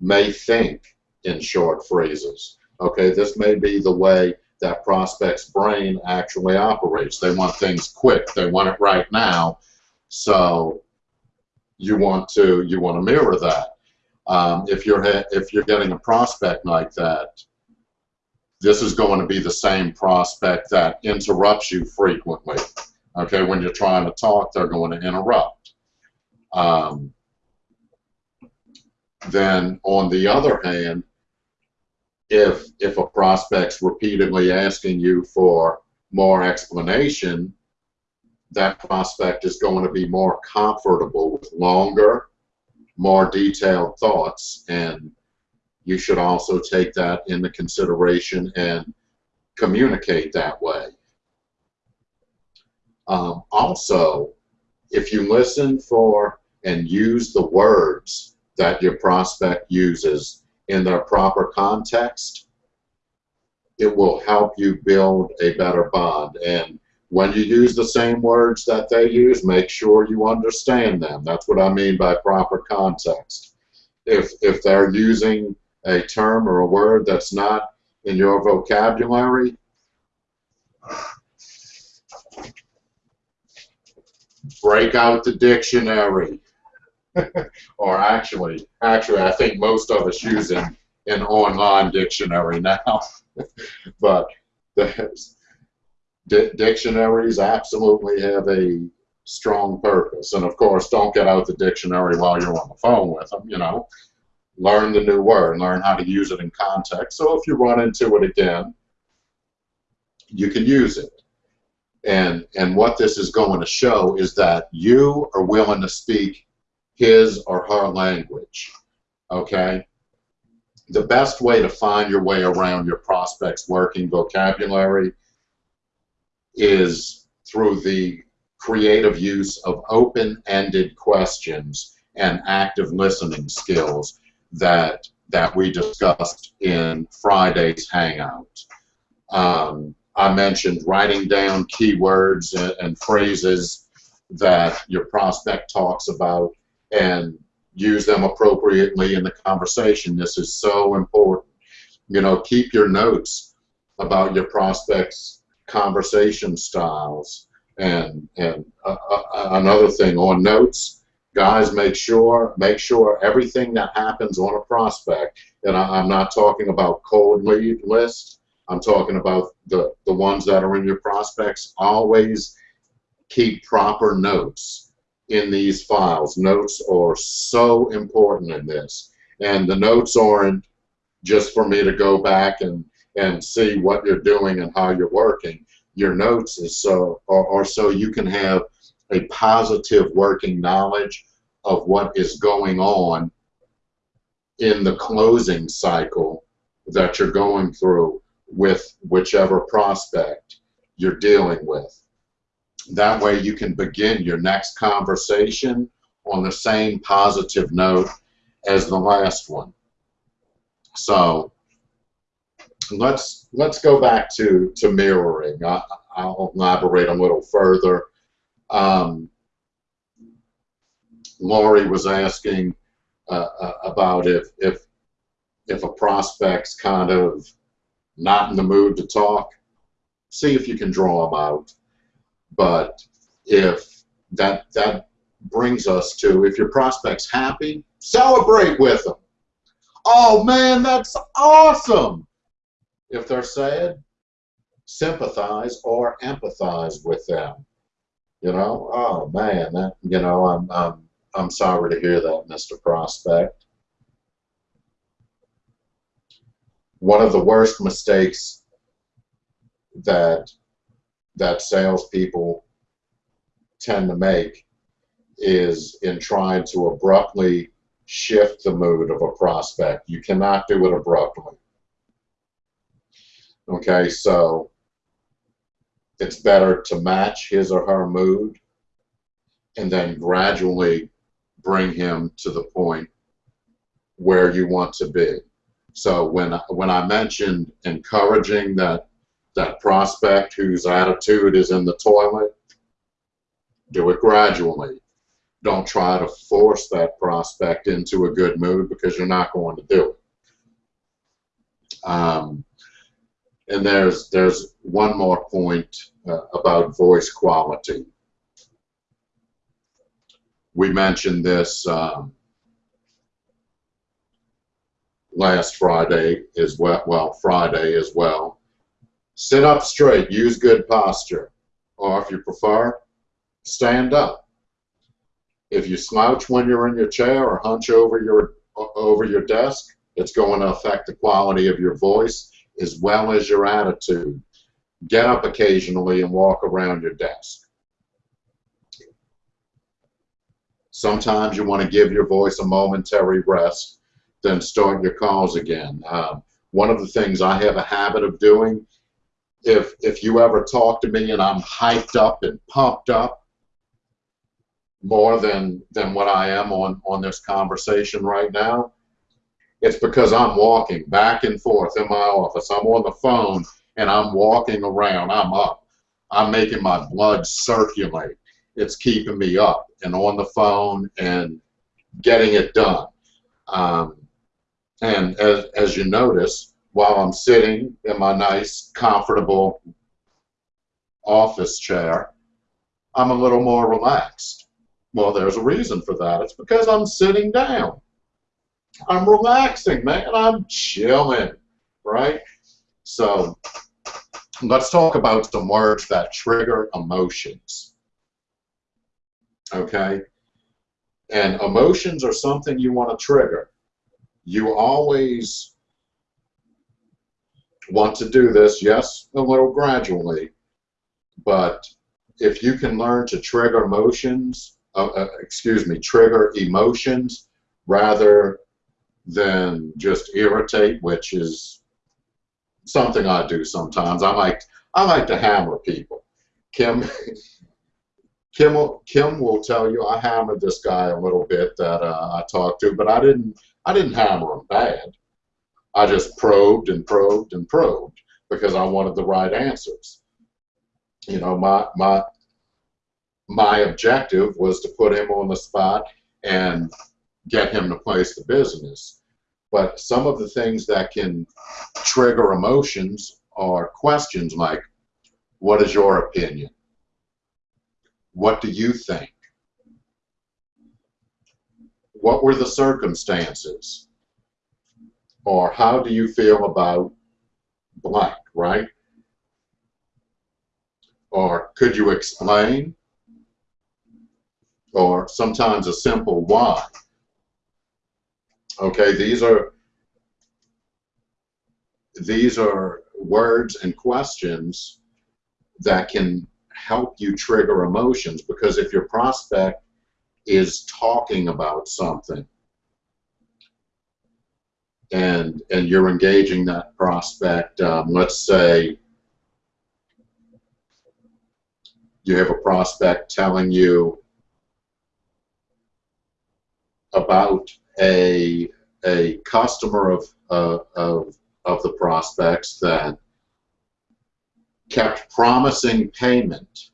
may think in short phrases. Okay, this may be the way that prospect's brain actually operates. They want things quick. They want it right now. So you want to you want to mirror that. Um, if you're if you're getting a prospect like that, this is going to be the same prospect that interrupts you frequently. Okay, when you're trying to talk, they're going to interrupt. Um, then on the other hand, if if a prospect's repeatedly asking you for more explanation, that prospect is going to be more comfortable with longer, more detailed thoughts and you should also take that into consideration and communicate that way. Um, also, if you listen for and use the words that your prospect uses in their proper context, it will help you build a better bond. And when you use the same words that they use, make sure you understand them. That's what I mean by proper context. If, if they're using a term or a word that's not in your vocabulary, break out the dictionary. or actually, actually, I think most of us use an, an online dictionary now. but dictionaries absolutely have a strong purpose. And of course, don't get out the dictionary while you're on the phone with them, you know. Learn the new word, learn how to use it in context. So if you run into it again, you can use it. And, and what this is going to show is that you are willing to speak his or her language. Okay? The best way to find your way around your prospect's working vocabulary is through the creative use of open-ended questions and active listening skills that that we discussed in Friday's Hangout. Um, I mentioned writing down keywords and, and phrases that your prospect talks about and use them appropriately in the conversation. This is so important. You know, keep your notes about your prospects' conversation styles. And and uh, uh, another thing on notes, guys, make sure make sure everything that happens on a prospect. And I, I'm not talking about cold lead list. I'm talking about the the ones that are in your prospects. Always keep proper notes in these files. Notes are so important in this. And the notes aren't just for me to go back and, and see what you're doing and how you're working. Your notes is so are, are so you can have a positive working knowledge of what is going on in the closing cycle that you're going through with whichever prospect you're dealing with. That way you can begin your next conversation on the same positive note as the last one. So let's let's go back to to mirroring. I, will elaborate a little further. Um, Laurie was asking uh, uh, about if if if a prospect's kind of not in the mood to talk, see if you can draw them out. But if that that brings us to if your prospect's happy, celebrate with them. Oh man, that's awesome. If they're sad, sympathize or empathize with them. You know, oh man, that you know, I'm I'm I'm sorry to hear that, Mr. Prospect. One of the worst mistakes that that salespeople tend to make is in trying to abruptly shift the mood of a prospect. You cannot do it abruptly. Okay, so it's better to match his or her mood and then gradually bring him to the point where you want to be. So when when I mentioned encouraging that that prospect whose attitude is in the toilet, do it gradually. Don't try to force that prospect into a good mood because you're not going to do it. Um, and there's there's one more point uh, about voice quality. We mentioned this um, last Friday as well. Well, Friday as well. Sit up straight, use good posture. Or if you prefer, stand up. If you slouch when you're in your chair or hunch over your over your desk, it's going to affect the quality of your voice as well as your attitude. Get up occasionally and walk around your desk. Sometimes you want to give your voice a momentary rest, then start your calls again. Um, one of the things I have a habit of doing if if you ever talk to me and I'm hyped up and pumped up, more than than what I am on on this conversation right now, it's because I'm walking back and forth in my office. I'm on the phone and I'm walking around. I'm up. I'm making my blood circulate. It's keeping me up and on the phone and getting it done. Um, and as, as you notice, while I'm sitting in my nice, comfortable office chair, I'm a little more relaxed. Well, there's a reason for that. It's because I'm sitting down. I'm relaxing, man. I'm chilling, right? So let's talk about some words that trigger emotions. Okay? And emotions are something you want to trigger. You always want to do this, yes, a little gradually, but if you can learn to trigger emotions, uh, uh, excuse me, trigger emotions rather than just irritate, which is something I do sometimes. I like I like to hammer people. Kim Kim will, Kim will tell you I hammered this guy a little bit that uh, I talked to, but I didn't I didn't hammer him bad. I just probed and probed and probed because I wanted the right answers. You know, my my my objective was to put him on the spot and get him to place the business. But some of the things that can trigger emotions are questions like, what is your opinion? What do you think? What were the circumstances? Or how do you feel about blank, right? Or could you explain? Or sometimes a simple why. Okay, these are these are words and questions that can help you trigger emotions because if your prospect is talking about something and and you're engaging that prospect um, let's say you have a prospect telling you about a a customer of uh, of of the prospects that kept promising payment.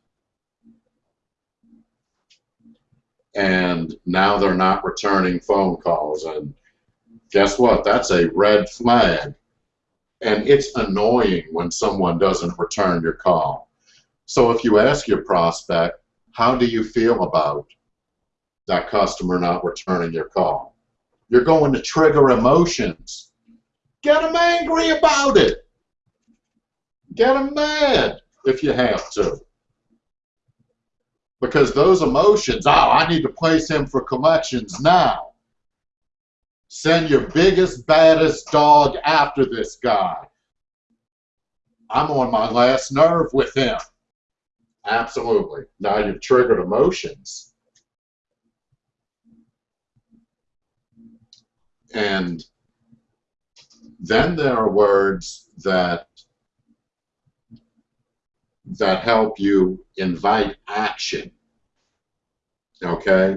And now they're not returning phone calls. And guess what? That's a red flag. And it's annoying when someone doesn't return your call. So if you ask your prospect how do you feel about that customer not returning your call you're going to trigger emotions get them angry about it get them mad if you have to. Because those emotions, oh, I need to place him for collections now. Send your biggest, baddest dog after this guy. I'm on my last nerve with him. Absolutely. Now you've triggered emotions. And then there are words that that help you invite action. Okay?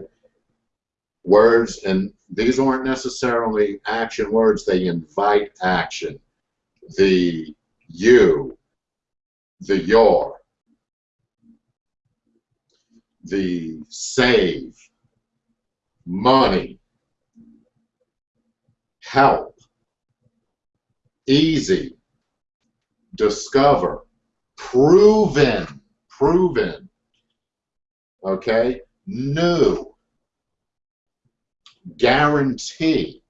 Words, and these aren't necessarily action words, they invite action. The you, the your, the save, money, help, easy, discover, proven, proven, okay, new, guarantee,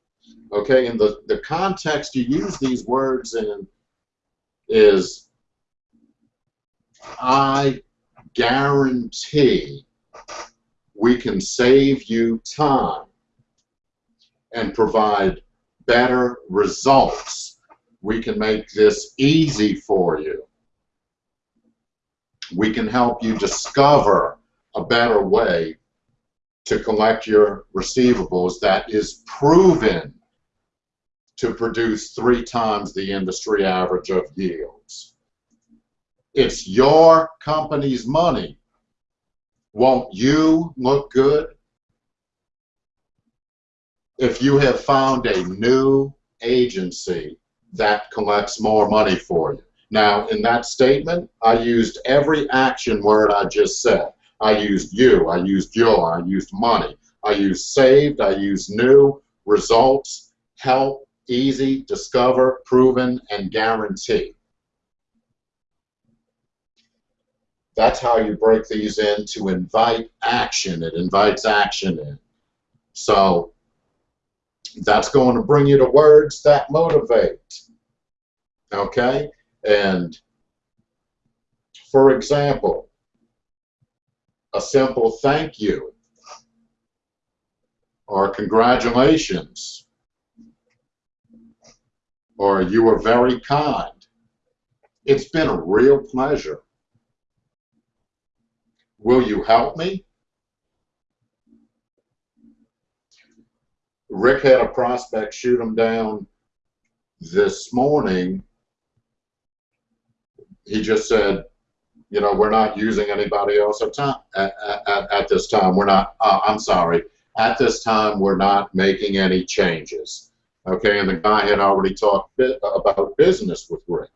okay, and the, the context you use these words in is I guarantee we can save you time and provide better results. We can make this easy for you we can help you discover a better way to collect your receivables that is proven to produce three times the industry average of yields. It's your company's money. Won't you look good? If you have found a new agency that collects more money for you. Now, in that statement, I used every action word I just said. I used you, I used your, I used money, I used saved, I used new, results, help, easy, discover, proven, and guarantee. That's how you break these in to invite action. It invites action in. So that's going to bring you to words that motivate. Okay? And for example, a simple thank you or congratulations or you were very kind. It's been a real pleasure. Will you help me? Rick had a prospect shoot him down this morning. He just said, you know, we're not using anybody else at, time, at, at, at this time. We're not, uh, I'm sorry, at this time, we're not making any changes. Okay, and the guy had already talked about business with Rick.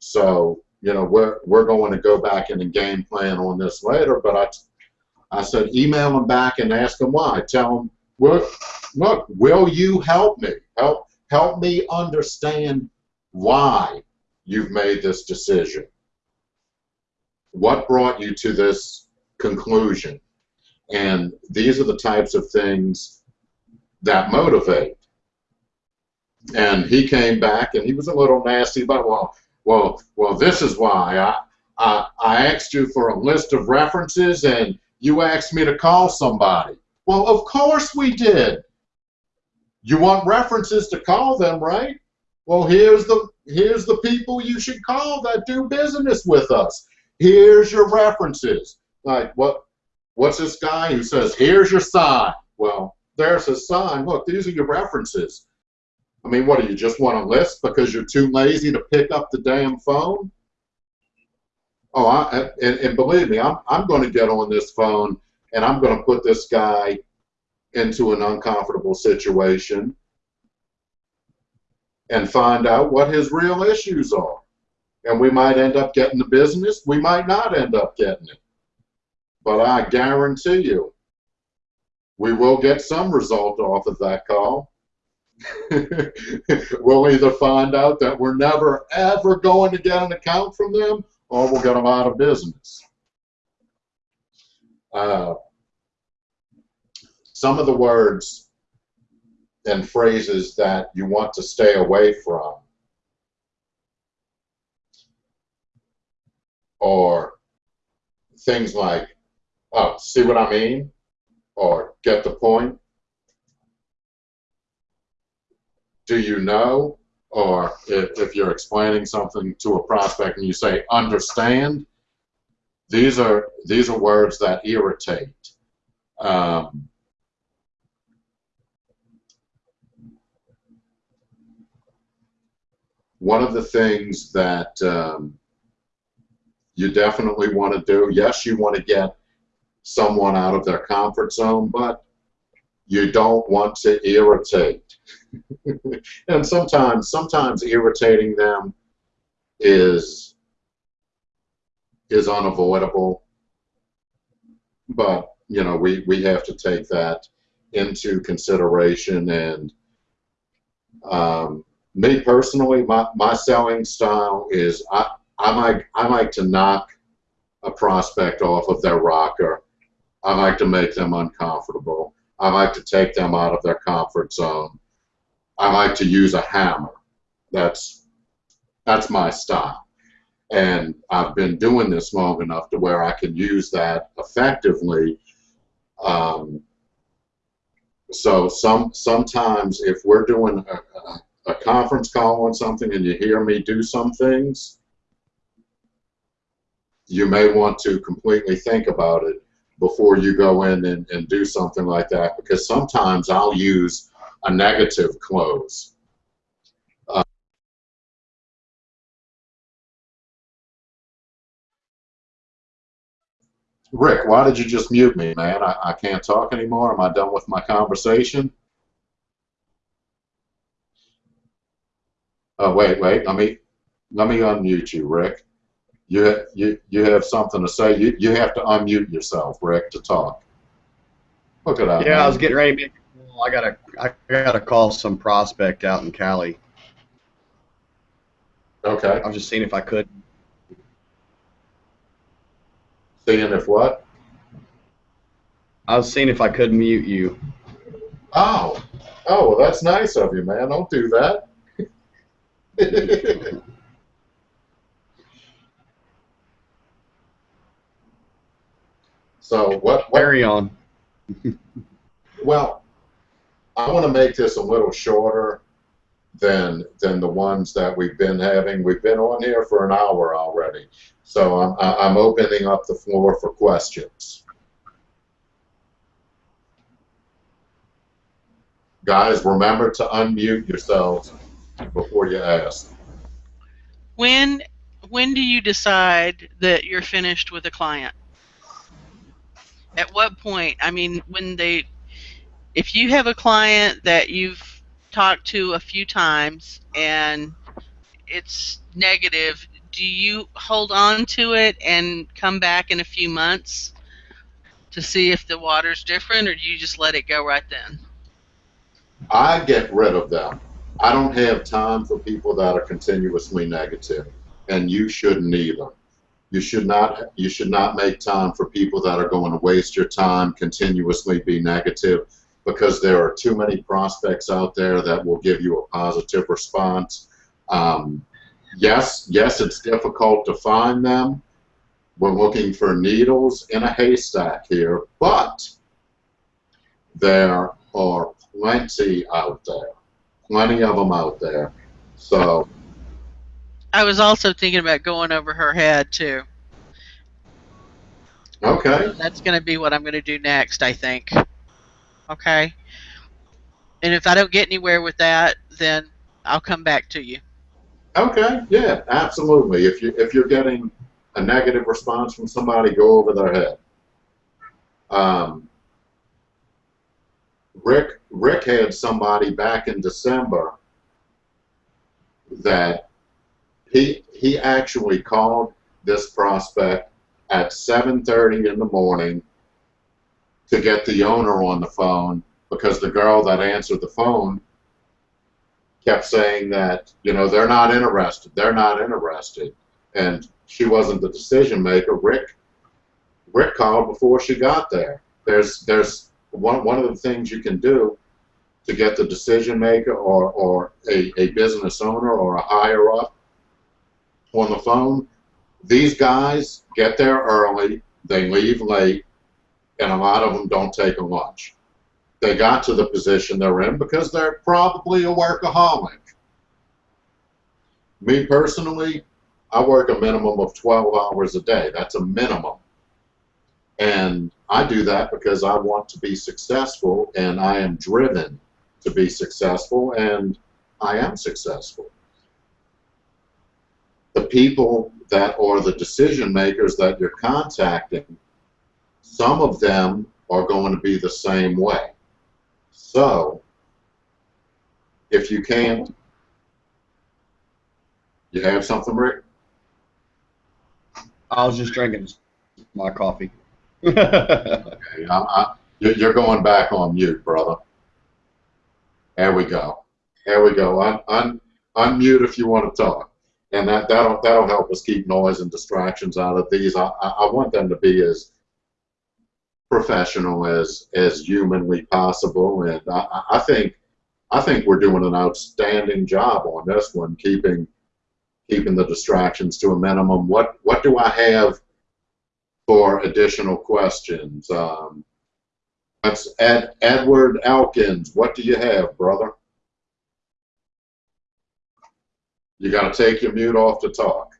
So, you know, we're, we're going to go back in the game plan on this later, but I, I said, email him back and ask him why. Tell him, look, look, will you help me? Help, help me understand why you've made this decision. What brought you to this conclusion? And these are the types of things that motivate. And he came back and he was a little nasty about, well, well, well, this is why I, I, I asked you for a list of references and you asked me to call somebody. Well, of course we did. You want references to call them, right? Well, here's the here's the people you should call that do business with us. Here's your references. Like what what's this guy who says, here's your sign? Well, there's his sign. Look, these are your references. I mean, what do you just want a list because you're too lazy to pick up the damn phone? Oh, I, and, and believe me, I'm, I'm going to get on this phone and I'm going to put this guy into an uncomfortable situation and find out what his real issues are. And we might end up getting the business, we might not end up getting it. But I guarantee you, we will get some result off of that call. we'll either find out that we're never ever going to get an account from them or we'll get them out of business. Uh, some of the words and phrases that you want to stay away from or things like, oh, see what I mean? Or get the point? Do you know? Or if, if you're explaining something to a prospect and you say, understand, these are, these are words that irritate. Um, one of the things that um, you definitely want to do, yes, you want to get someone out of their comfort zone, but you don't want to irritate. and sometimes, sometimes irritating them is is unavoidable. But you know, we we have to take that into consideration. And um, me personally, my my selling style is I I like I like to knock a prospect off of their rocker. I like to make them uncomfortable. I like to take them out of their comfort zone. I like to use a hammer. That's that's my style. And I've been doing this long enough to where I can use that effectively. Um, so some sometimes if we're doing a, a, conference call on something and you hear me do some things, you may want to completely think about it before you go in and, and do something like that because sometimes I'll use a negative close. Rick, why did you just mute me, man? I, I can't talk anymore. Am I done with my conversation? Oh, wait, wait. Let me let me unmute you, Rick. You you you have something to say. You you have to unmute yourself, Rick, to talk. Look at that. Yeah, I was getting ready to make a call. I gotta I gotta call some prospect out in Cali. Okay. I was just seeing if I could. Seeing if what? I was seeing if I could mute you. Oh, oh, well, that's nice of you, man. Don't do that. so what? What? Carry on. Well, I want to make this a little shorter than than the ones that we've been having. We've been on here for an hour already, so I'm I'm opening up the floor for questions. Guys, remember to unmute yourselves before you ask. When when do you decide that you're finished with a client? At what point? I mean, when they if you have a client that you've talked to a few times and it's negative, do you hold on to it and come back in a few months to see if the water's different or do you just let it go right then? I get rid of them. I don't have time for people that are continuously negative, and you shouldn't either. You should not. You should not make time for people that are going to waste your time continuously be negative, because there are too many prospects out there that will give you a positive response. Um, yes, yes, it's difficult to find them. We're looking for needles in a haystack here, but there are plenty out there. Plenty of them out there. So, I was also thinking about going over her head too. okay. That's going to be what I'm going to do next, I think. Okay. And if I don't get anywhere with that, then I'll come back to you. Okay, yeah, absolutely. If you if you're getting a negative response from somebody, go over their head. Um, Rick Rick had somebody back in December that he he actually called this prospect at 7:30 in the morning to get the owner on the phone because the girl that answered the phone kept saying that you know they're not interested they're not interested. And she wasn't the decision maker. Rick rick called before she got there. There's there's one one of the things you can do to get the decision maker or or a, a business owner or a higher up on the phone these guys get there early they leave late and a lot of them don't take a lunch they got to the position they're in because they're probably a workaholic. Me personally, I work a minimum of 12 hours a day. That's a minimum. And I do that because I want to be successful and I am driven to be successful and I am successful. The people that are the decision makers that you're contacting, some of them are going to be the same way. So, if you can't, you have something, Rick? I was just drinking my coffee. Okay, I, I, you're you're going back on mute, brother. There we go. There we go. Un, un, unmute if you want to talk, and that that'll that'll help us keep noise and distractions out of these. I, I I want them to be as professional as as humanly possible, and I, I- think I think we're doing an outstanding job on this one, keeping keeping the distractions to a minimum. What what do I have for additional questions? Um, that's Ed, Edward Elkins. What do you have, brother? You got to take your mute off to talk.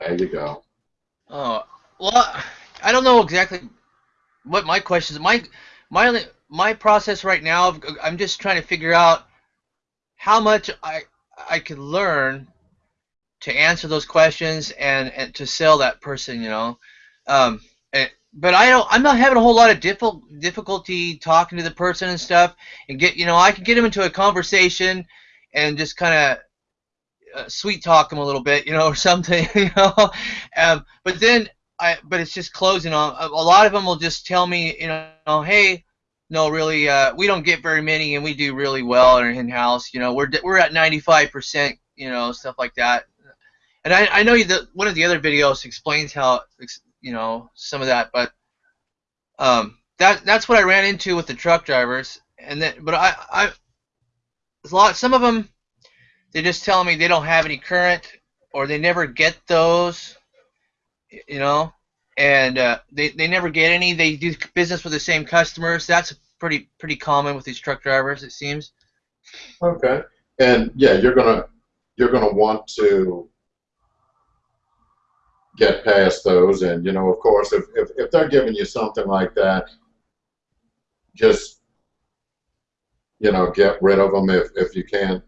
There you go. Oh, well, I don't know exactly what my question is. My my my process right now, I'm just trying to figure out how much I I could learn to answer those questions and and to sell that person. You know, um, and but I don't. I'm not having a whole lot of diffi- difficulty talking to the person and stuff, and get you know I can get them into a conversation, and just kind of uh, sweet talk them a little bit, you know, or something, you know. Um, but then I, but it's just closing on. A lot of them will just tell me, you know, hey, no, really, uh, we don't get very many, and we do really well in house. You know, we're we're at 95%, you know, stuff like that. And I, I know that one of the other videos explains how, you know, some of that, but um, that that's what I ran into with the truck drivers. And then, but I, I, a lot. Some of them, they just tell me they don't have any current, or they never get those, you know, and uh, they they never get any. They do business with the same customers. That's pretty pretty common with these truck drivers, it seems. Okay. And yeah, you're gonna you're gonna want to get past those, and you know, of course, if if, if they're giving you something like that, just you know, get rid of them if if you can't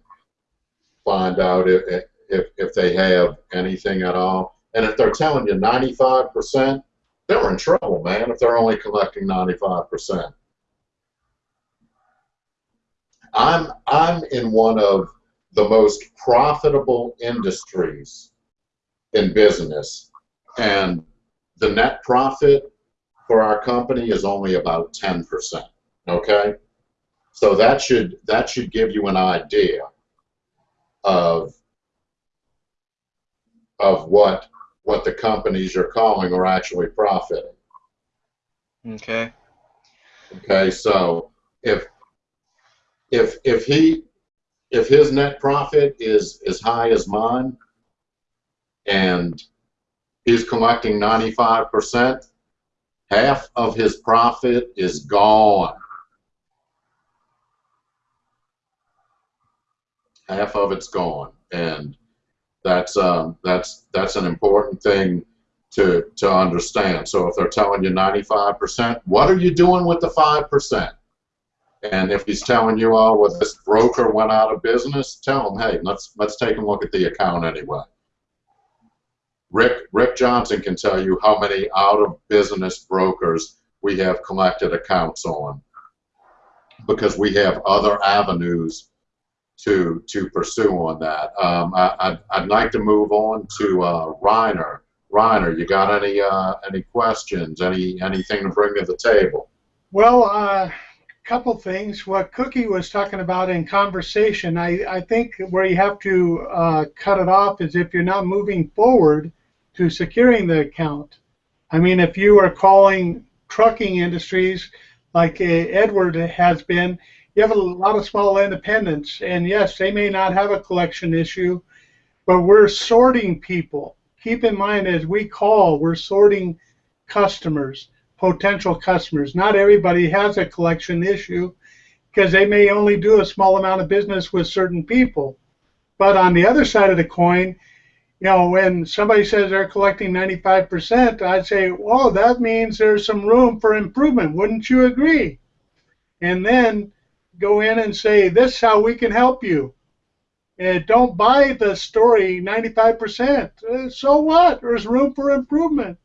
find out if if if they have anything at all. And if they're telling you 95%, they're in trouble, man. If they're only collecting 95%. I'm I'm in one of the most profitable industries in business, and the net profit for our company is only about 10%. Okay, so that should that should give you an idea of of what what the companies you're calling are actually profiting. Okay. Okay, so if if if he if his net profit is as high as mine and he's collecting 95%, half of his profit is gone. Half of it's gone, and that's um, that's that's an important thing to to understand. So if they're telling you 95%, what are you doing with the 5%? And if he's telling you, oh, well, this broker went out of business, tell him, hey, let's let's take a look at the account anyway. Rick Rick Johnson can tell you how many out of business brokers we have collected accounts on because we have other avenues to to pursue on that. Um, I, I'd, I'd like to move on to uh, Reiner. Reiner, you got any uh, any questions? Any anything to bring to the table? Well, a uh, couple things. What Cookie was talking about in conversation, I, I think where you have to uh, cut it off is if you're not moving forward to securing the account. I mean, if you are calling trucking industries like uh, Edward has been, you have a lot of small independents, and yes, they may not have a collection issue, but we're sorting people. Keep in mind, as we call, we're sorting customers, potential customers. Not everybody has a collection issue because they may only do a small amount of business with certain people. But on the other side of the coin, you know, when somebody says they're collecting 95%, I'd say, well, that means there's some room for improvement. Wouldn't you agree? And then go in and say, this is how we can help you. And don't buy the story 95%. Uh, so what? There's room for improvement.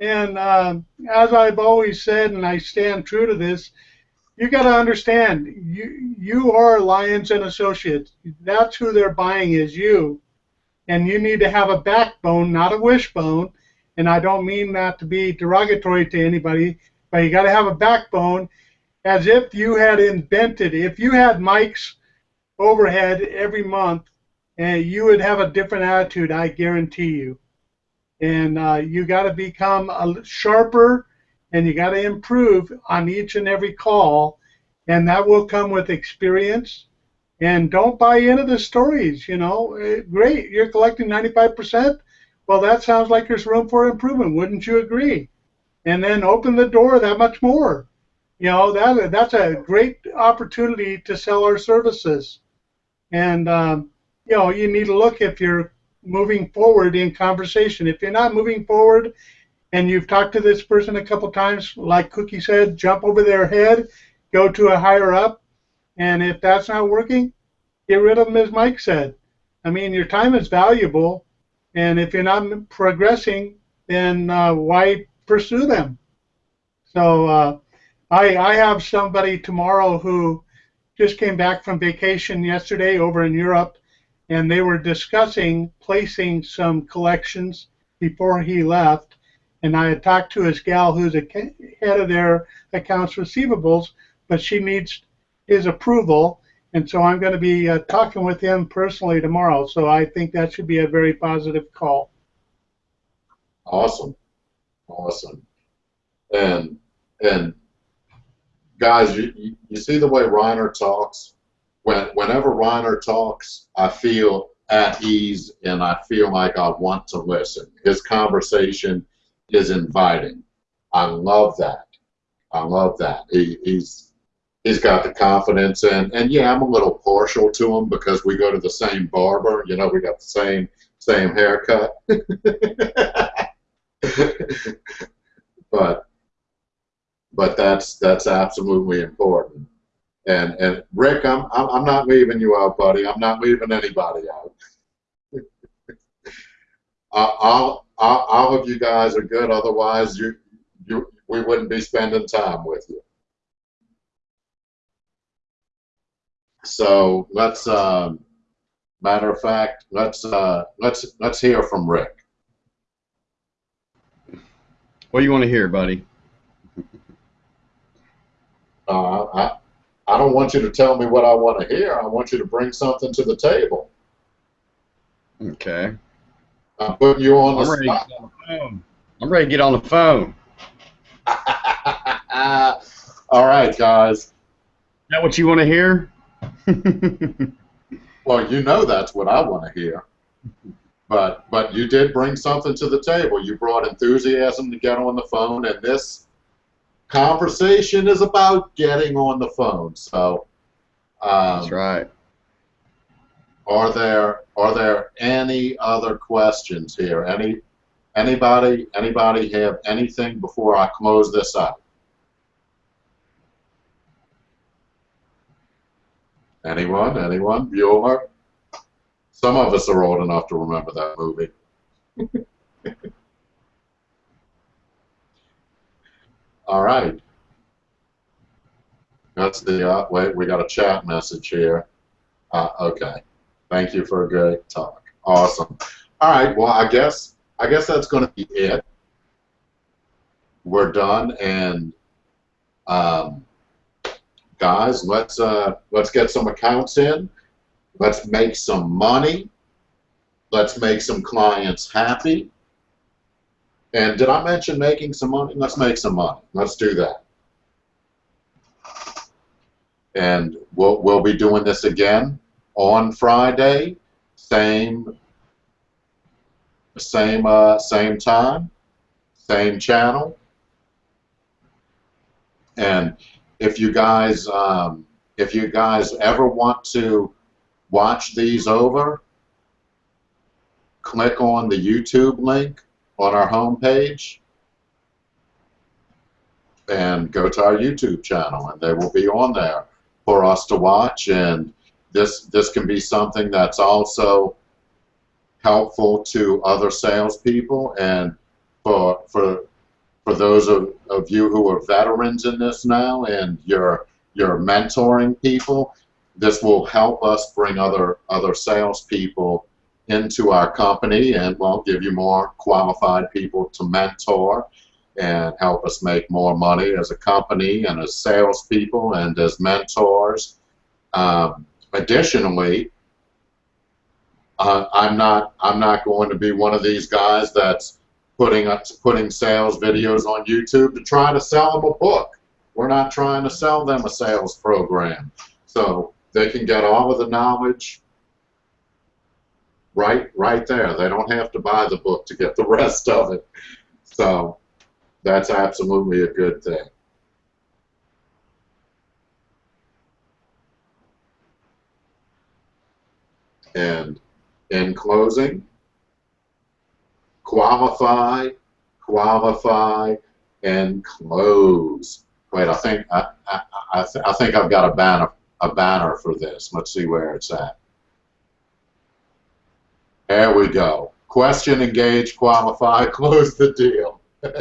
And um, as I've always said, and I stand true to this, you got to understand, you you are Lions and Associates. That's who they're buying is you, and you need to have a backbone, not a wishbone. And I don't mean that to be derogatory to anybody, but you got to have a backbone, as if you had invented. If you had Mike's overhead every month, and you would have a different attitude, I guarantee you. And uh, you got to become a sharper, and you got to improve on each and every call, and that will come with experience. And don't buy into the stories. You know, Eh, great, you're collecting 95%. Well, that sounds like there's room for improvement. Wouldn't you agree? And then open the door that much more. You know, that that's a great opportunity to sell our services. And um, you know, you need to look if you're moving forward in conversation. If you're not moving forward and you've talked to this person a couple times, like Cookie said, jump over their head, go to a higher up, and if that's not working, get rid of them, as Mike said. I mean, your time is valuable, and if you're not progressing, then uh, why pursue them? So uh, I I have somebody tomorrow who just came back from vacation yesterday over in Europe, and they were discussing placing some collections before he left. And I had talked to his gal who's a head of their accounts receivables, but she needs his approval. And so I'm going to be uh, talking with him personally tomorrow. So I think that should be a very positive call. Awesome, awesome, and and guys, you, you, see the way Reiner talks. When whenever Reiner talks, I feel at ease and I feel like I want to listen. His conversation is inviting. I love that. I love that. He, he's he's got the confidence and and yeah, I'm a little partial to him because we go to the same barber. You know, we got the same same haircut. but but that's that's absolutely important. And and Rick, I'm I'm not leaving you out, buddy. I'm not leaving anybody out. All, all all of you guys are good. Otherwise, you you we wouldn't be spending time with you. So let's. Um, matter of fact, let's uh, let's let's hear from Rick. What do you want to hear, buddy? Uh, I, I don't want you to tell me what I want to hear. I want you to bring something to the table. Okay. I'm putting you on I'm the ready to spot. get on the phone. I'm ready to get on the phone. All right, guys. Is that what you want to hear? Well, you know that's what I want to hear. But but you did bring something to the table. You brought enthusiasm to get on the phone, and this conversation is about getting on the phone. So, um, That's right. Are there are there any other questions here? Any anybody anybody have anything before I close this up? Anyone? Anyone? Bueller? Some of us are old enough to remember that movie. All right. That's the uh, wait. We got a chat message here. Uh, okay. Thank you for a great talk. Awesome. All right. Well, I guess I guess that's going to be it. We're done, and um, guys, let's uh, let's get some accounts in. Let's make some money. Let's make some clients happy. And did I mention making some money? Let's make some money. Let's do that. And we'll we'll be doing this again on Friday, same same uh, same time, same channel. And if you guys um, if you guys ever want to watch these over, click on the YouTube link on our homepage and go to our YouTube channel, and they will be on there for us to watch. And this this can be something that's also helpful to other salespeople and for for for those of, of you who are veterans in this now and you're you're mentoring people, this will help us bring other other salespeople into our company and we'll give you more qualified people to mentor and help us make more money as a company and as salespeople and as mentors. Um, additionally, uh, I'm not I'm not going to be one of these guys that's putting up putting sales videos on YouTube to try to sell them a book. We're not trying to sell them a sales program. So they can get all of the knowledge right right there. They don't have to buy the book to get the rest of it. So that's absolutely a good thing. And in closing, qualify, qualify, and close. Wait, I think I, I, I, th I think I've got a banner a banner for this. Let's see where it's at. There we go. Question, engage, qualify, close the deal.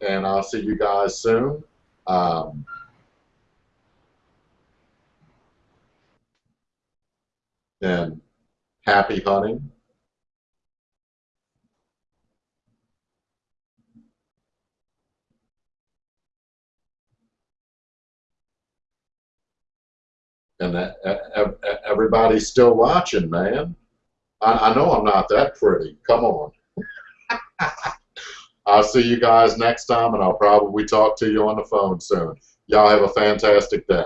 and I'll see you guys soon. Um, and happy hunting. And uh, uh, uh, that, e- e- e- everybody's still watching, man. I, I know I'm not that pretty. Come on. I'll see you guys next time, and I'll probably talk to you on the phone soon. Y'all have a fantastic day.